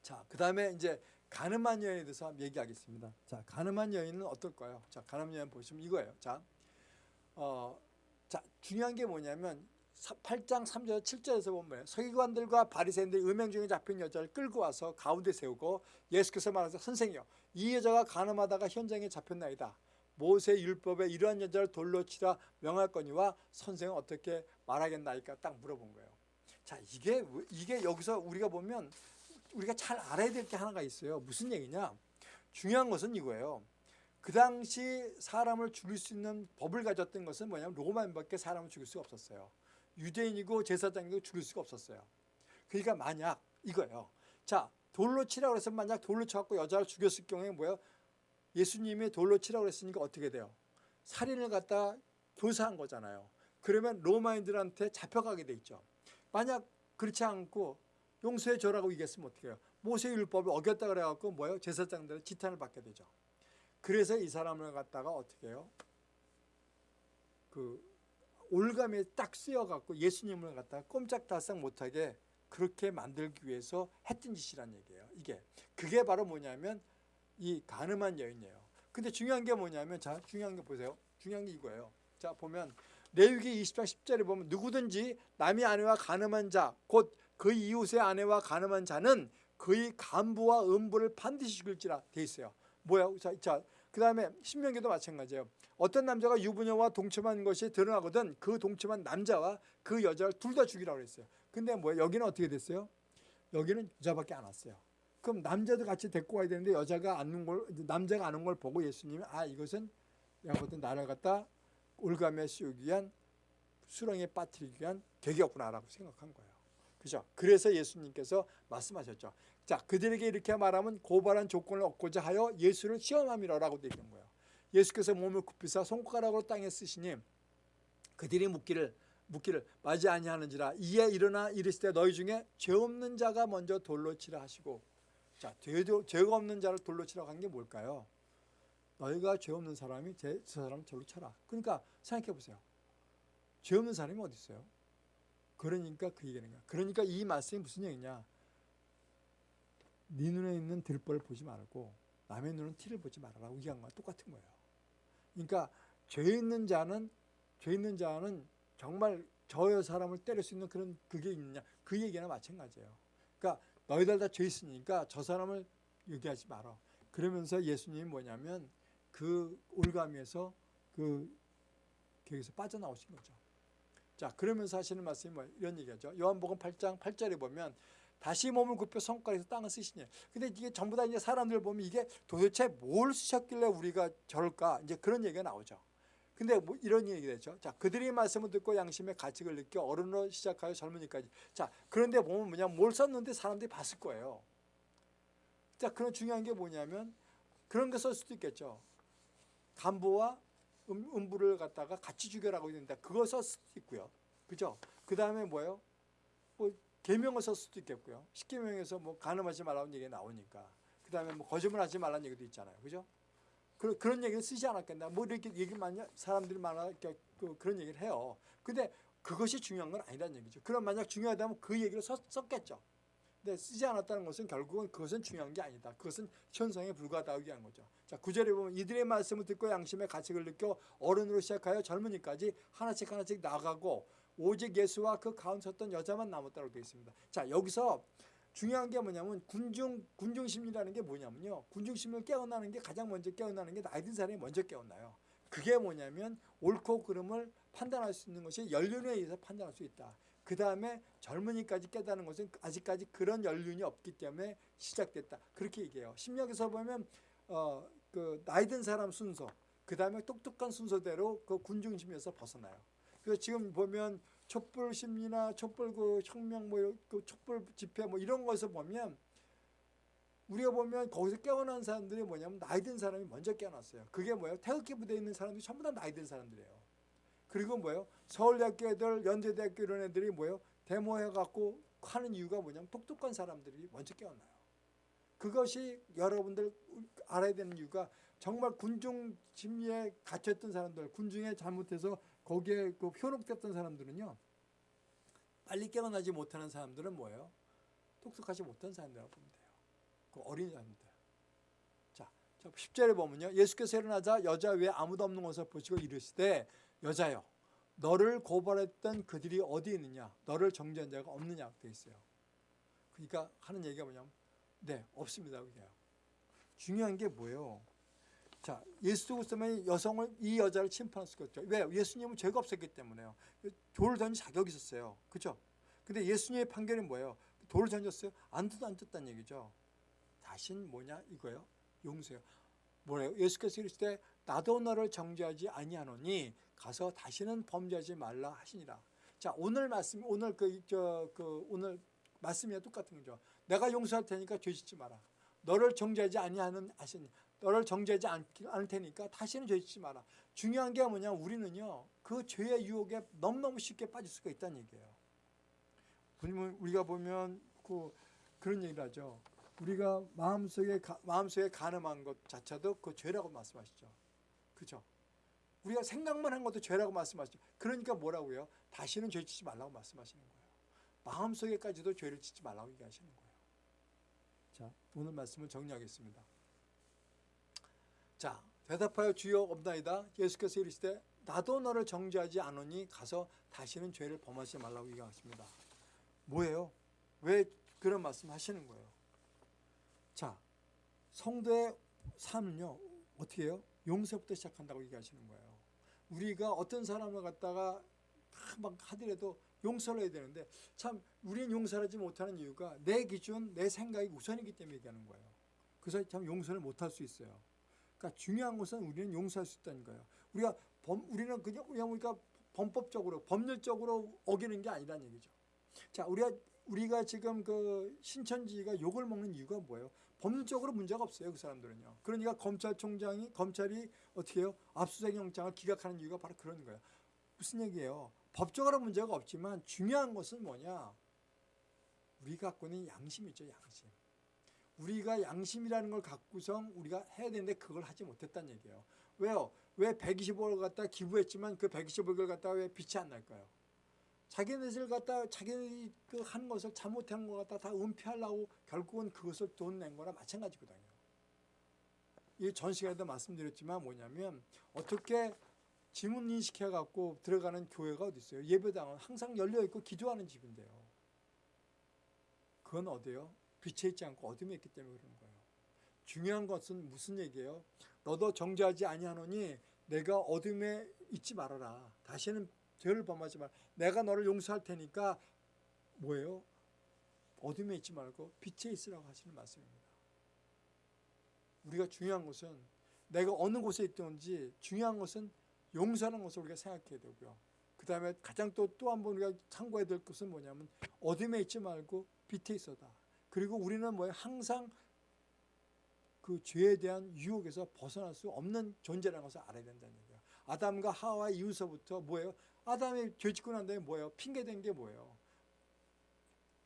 자, 그 다음에 이제 가늠한 여인에 대해서 한번 얘기하겠습니다. 자, 가늠한 여인은 어떨까요? 자, 가늠한 여인 보시면 이거예요. 자, 어, 자, 중요한 게 뭐냐면 8장 3절 7절에서 보면 서기관들과 바리새인들이 음행 중에 잡힌 여자를 끌고 와서 가운데 세우고 예수께서 말하사 선생이여 이 여자가 가늠하다가 현장에 잡혔나이다. 모세 율법에 이러한 여자를 돌로 치라 명할 거니와 선생은 어떻게 말하겠나이까 딱 물어본 거예요. 자 이게 이게 여기서 우리가 보면 우리가 잘 알아야 될 게 하나가 있어요. 무슨 얘기냐? 중요한 것은 이거예요. 그 당시 사람을 죽일 수 있는 법을 가졌던 것은 뭐냐면 로마인밖에 사람을 죽일 수가 없었어요. 유대인이고 제사장이고 죽일 수가 없었어요. 그러니까 만약 이거예요. 자 돌로 치라고 해서 만약 돌로 쳐갖고 여자를 죽였을 경우에 뭐예요? 예수님이 돌로 치라고 했으니까 어떻게 돼요? 살인을 갖다 교사한 거잖아요. 그러면 로마인들한테 잡혀가게 돼 있죠. 만약 그렇지 않고 용서해 줘라고 얘기했으면 어떻게 해요? 모세 율법을 어겼다 그래갖고 뭐예요? 제사장들은 지탄을 받게 되죠. 그래서 이 사람을 갖다가 어떻게 해요? 그 올감에 딱 쓰여갖고 예수님을 갖다가 꼼짝달싹 못하게 그렇게 만들기 위해서 했던 짓이란 얘기예요. 이게 그게 바로 뭐냐면 이 가늠한 여인이에요. 근데 중요한 게 뭐냐면 자 중요한 게 보세요. 중요한 게 이거예요. 자 보면 레위기 20장 10절에 보면 누구든지 남의 아내와 가늠한 자 곧 그 이웃의 아내와 가늠한 자는 그의 간부와 음부를 반드시 죽일지라 돼 있어요. 뭐야? 자, 자 그 다음에 신명기도 마찬가지예요. 어떤 남자가 유부녀와 동침한 것이 드러나거든 그 동침한 남자와 그 여자를 둘 다 죽이라고 그랬어요. 근데 뭐 여기는 어떻게 됐어요? 여기는 여자밖에 안 왔어요. 그럼 남자도 같이 데리고 와야 되는데 여자가 안는 걸 남자가 안는 걸 보고 예수님이 아 이것은 야거든 나를 갖다 올감에 씌우기 위한 수렁에 빠뜨리기 위한 계기였구나라고 생각한 거예요. 그죠? 그래서 예수님께서 말씀하셨죠. 자, 그들에게 이렇게 말하면 고발한 조건을 얻고자 하여 예수를 시험함이라고 얘기한 거예요. 예수께서 몸을 굽히사 손가락으로 땅에 쓰시니 그들이 묻기를 묻기를 맞이 아니하는지라 이에 일어나 이르시되 너희 중에 죄 없는 자가 먼저 돌로 치라 하시고 자 죄도 죄가 없는 자를 돌로 치라고 한 게 뭘까요? 너희가 죄 없는 사람이 제, 저 사람 절로 쳐라. 그러니까 생각해 보세요. 죄 없는 사람이 어디 있어요? 그러니까 그 얘기는 거야. 그러니까 이 말씀이 무슨 얘기냐? 네 눈에 있는 들벌을 보지 말고 남의 눈은 티를 보지 말아라고 얘기한 거와 똑같은 거예요. 그러니까 죄 있는 자는 죄 있는 자는 정말 저 사람을 때릴 수 있는 그런 그게 있느냐 그 얘기나 마찬가지예요. 그러니까 너희들 다 죄 있으니까 저 사람을 얘기하지 마라. 그러면서 예수님이 뭐냐면 그 올가미에서 그 거기서 빠져나오신 거죠. 자 그러면서 하시는 말씀이 뭐 이런 얘기하죠. 요한복음 8장 8절에 보면 다시 몸을 굽혀 손가락에서 땅을 쓰시니. 근데 이게 전부 다 이제 사람들 보면 이게 도대체 뭘 쓰셨길래 우리가 저럴까? 이제 그런 얘기가 나오죠. 근데 뭐 이런 얘기 되죠. 자, 그들이 말씀을 듣고 양심의 가책을 느껴 어른으로 시작하여 젊은이까지. 자, 그런데 보면 뭐냐, 뭘 썼는데 사람들이 봤을 거예요. 자, 그런 중요한 게 뭐냐면 그런 거쓸 수도 있겠죠. 간부와 음, 음부를 갖다가 같이 죽여라고 있는데 그거 쓸 수도 있고요. 그죠? 그 다음에 뭐예요? 뭐 계명을 쓸 수도 있겠고요. 십계명에서 뭐 간음하지 말라는 얘기가 나오니까. 그 다음에 뭐 거짓말하지 말라는 얘기도 있잖아요. 그죠? 그, 그런 얘기를 쓰지 않았겠나. 뭐 이렇게 얘기 많이 사람들이 많아 그, 그런 얘기를 해요. 근데 그것이 중요한 건 아니라는 얘기죠. 그럼 만약 중요하다면 그 얘기를 썼, 썼겠죠. 근데 쓰지 않았다는 것은 결국은 그것은 중요한 게 아니다. 그것은 현상에 불과하다고 얘기하는 거죠. 자, 구절에 보면 이들의 말씀을 듣고 양심의 가책을 느껴 어른으로 시작하여 젊은이까지 하나씩 하나씩 나가고 오직 예수와 그 가운데 섰던 여자만 남았다고 되어 있습니다. 자, 여기서 중요한 게 뭐냐면 군중 군중 심리라는 게 뭐냐면요. 군중 심리를 깨어나는 게 가장 먼저 깨어나는 게 나이 든 사람이 먼저 깨어나요. 그게 뭐냐면 옳고 그름을 판단할 수 있는 것이 연륜에 의해서 판단할 수 있다. 그 다음에 젊은이까지 깨닫는 것은 아직까지 그런 연륜이 없기 때문에 시작됐다. 그렇게 얘기해요. 심리학에서 보면 어, 그 나이 든 사람 순서, 그 다음에 똑똑한 순서대로 그 군중심리에서 벗어나요. 그래서 지금 보면 촛불 심리나 촛불 그 혁명 뭐그 촛불 집회 뭐 이런 거에서 보면 우리가 보면 거기서 깨어난 사람들이 뭐냐면 나이 든 사람이 먼저 깨어났어요. 그게 뭐예요? 태극기 부대에 있는 사람들이 전부 다 나이 든 사람들이에요. 그리고 뭐예요? 서울대학교 애들, 연세대학교 이런 애들이 뭐예요? 데모해갖고 하는 이유가 뭐냐면 똑똑한 사람들이 먼저 깨어나요. 그것이 여러분들 알아야 되는 이유가 정말 군중 심리에 갇혔던 사람들, 군중에 잘못해서 거기에 그 현혹됐던 사람들은요. 빨리 깨어나지 못하는 사람들은 뭐예요? 똑똑하지 못한 사람들이라고 보면 돼요. 그 어린 사람들. 자, 10절에 보면요. 예수께서 일어나자 여자 외에 아무도 없는 것을 보시고 이르시되 여자여 너를 고발했던 그들이 어디 있느냐? 너를 정죄한 자가 없느냐? 되어 있어요. 그러니까 하는 얘기가 뭐냐면 네, 없습니다. 그게요. 중요한 게 뭐예요? 자, 예수 그리스도면 여성을 이 여자를 침판할 수가 없죠. 왜? 예수님은 죄가 없었기 때문에요. 돌을 던질 자격이 있었어요. 그렇죠? 근데 예수님의 판결이 뭐예요? 돌을 던졌어요? 안 뜯어 안 뜯다는 얘기죠. 다신 뭐냐 이거예요? 용서요. 뭐래요? 예수께서 이르실 때 나도 너를 정죄하지 아니하노니 가서 다시는 범죄하지 말라 하시니라. 자, 오늘 말씀 오늘 그저그 오늘 말씀이 똑같은 거죠. 내가 용서할 테니까 죄 짓지 마라. 너를 정죄하지 아니하는 하시니 너를 정죄하지 않을 테니까 다시는 죄 짓지 마라. 중요한 게 뭐냐 우리는요 그 죄의 유혹에 너무너무 쉽게 빠질 수가 있다는 얘기예요. 우리가 보면 그 그런 얘기를 하죠. 우리가 마음속에 마음속에 가늠한 것 자체도 그 죄라고 말씀하시죠. 그죠? 우리가 생각만 한 것도 죄라고 말씀하시죠. 그러니까 뭐라고요? 다시는 죄 짓지 말라고 말씀하시는 거예요. 마음속에까지도 죄를 짓지 말라고 얘기하시는 거예요. 자, 오늘 말씀을 정리하겠습니다. 자, 대답하여 주여 없나이다. 예수께서 이르시되 나도 너를 정죄하지 않으니 가서 다시는 죄를 범하지 말라고 얘기하십니다. 뭐예요? 왜 그런 말씀 하시는 거예요? 자, 성도의 삶은요. 어떻게 해요? 용서부터 시작한다고 얘기하시는 거예요. 우리가 어떤 사람을 갖다가 막 하더라도 용서를 해야 되는데 참 우리는 용서하지 못하는 이유가 내 기준, 내 생각이 우선이기 때문에 얘기하는 거예요. 그래서 참 용서를 못할 수 있어요. 그러니까 중요한 것은 우리는 용서할 수 있다는 거예요. 우리가 범, 우리는 그냥 우리가 범법적으로 법률적으로 어기는 게 아니란 얘기죠. 자, 우리가 우리가 지금 그 신천지가 욕을 먹는 이유가 뭐예요? 법률적으로 문제가 없어요, 그 사람들은요. 그러니까 검찰총장이 검찰이 어떻게 해요? 압수수색 영장을 기각하는 이유가 바로 그런 거예요. 무슨 얘기예요? 법적으로 문제가 없지만 중요한 것은 뭐냐? 우리가 갖고 있는 양심이죠, 양심. 우리가 양심이라는 걸 갖고선 우리가 해야 되는데 그걸 하지 못했다는 얘기예요. 왜요? 왜 120억을 갖다 기부했지만 그 120억을 갖다가 왜 빛이 안 날까요? 자기네들 갖다 자기네들이 그 하는 것을 잘못하는 것 갖다 다 은폐하려고 결국은 그것을 돈 낸 거나 마찬가지거든요. 이전 시간에도 말씀드렸지만 뭐냐면 어떻게 지문 인식해 갖고 들어가는 교회가 어디 있어요? 예배당은 항상 열려 있고 기도하는 집인데요. 그건 어디요? 빛에 있지 않고 어둠에 있기 때문에 그러는 거예요. 중요한 것은 무슨 얘기예요? 너도 정죄하지 아니하노니 내가 어둠에 있지 말아라. 다시는 죄를 범하지 말. 내가 너를 용서할 테니까 뭐예요? 어둠에 있지 말고 빛에 있으라고 하시는 말씀입니다. 우리가 중요한 것은 내가 어느 곳에 있든지 중요한 것은 용서하는 것을 우리가 생각해야 되고요. 그 다음에 가장 또 또 한 번 우리가 참고해야 될 것은 뭐냐면 어둠에 있지 말고 빛에 있어다. 그리고 우리는 뭐예요? 항상 그 죄에 대한 유혹에서 벗어날 수 없는 존재라는 것을 알아야 된다는 얘기예요. 아담과 하와 이후서부터 뭐예요? 아담이 죄 짓고 난 다음에 뭐예요? 핑계 댄게 뭐예요?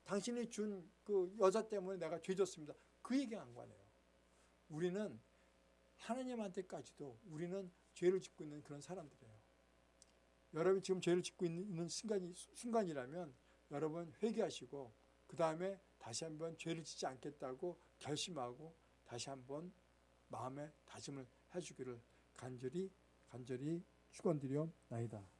당신이 준 그 여자 때문에 내가 죄 졌습니다. 그 얘기한 거네요. 우리는 하나님한테까지도 우리는 죄를 짓고 있는 그런 사람들이에요. 여러분이 지금 죄를 짓고 있는 순간이, 순간이라면 여러분 회개하시고 그 다음에 다시 한번 죄를 짓지 않겠다고 결심하고 다시 한번 마음에 다짐을 해주기를 간절히 간절히 축원드려 나이다.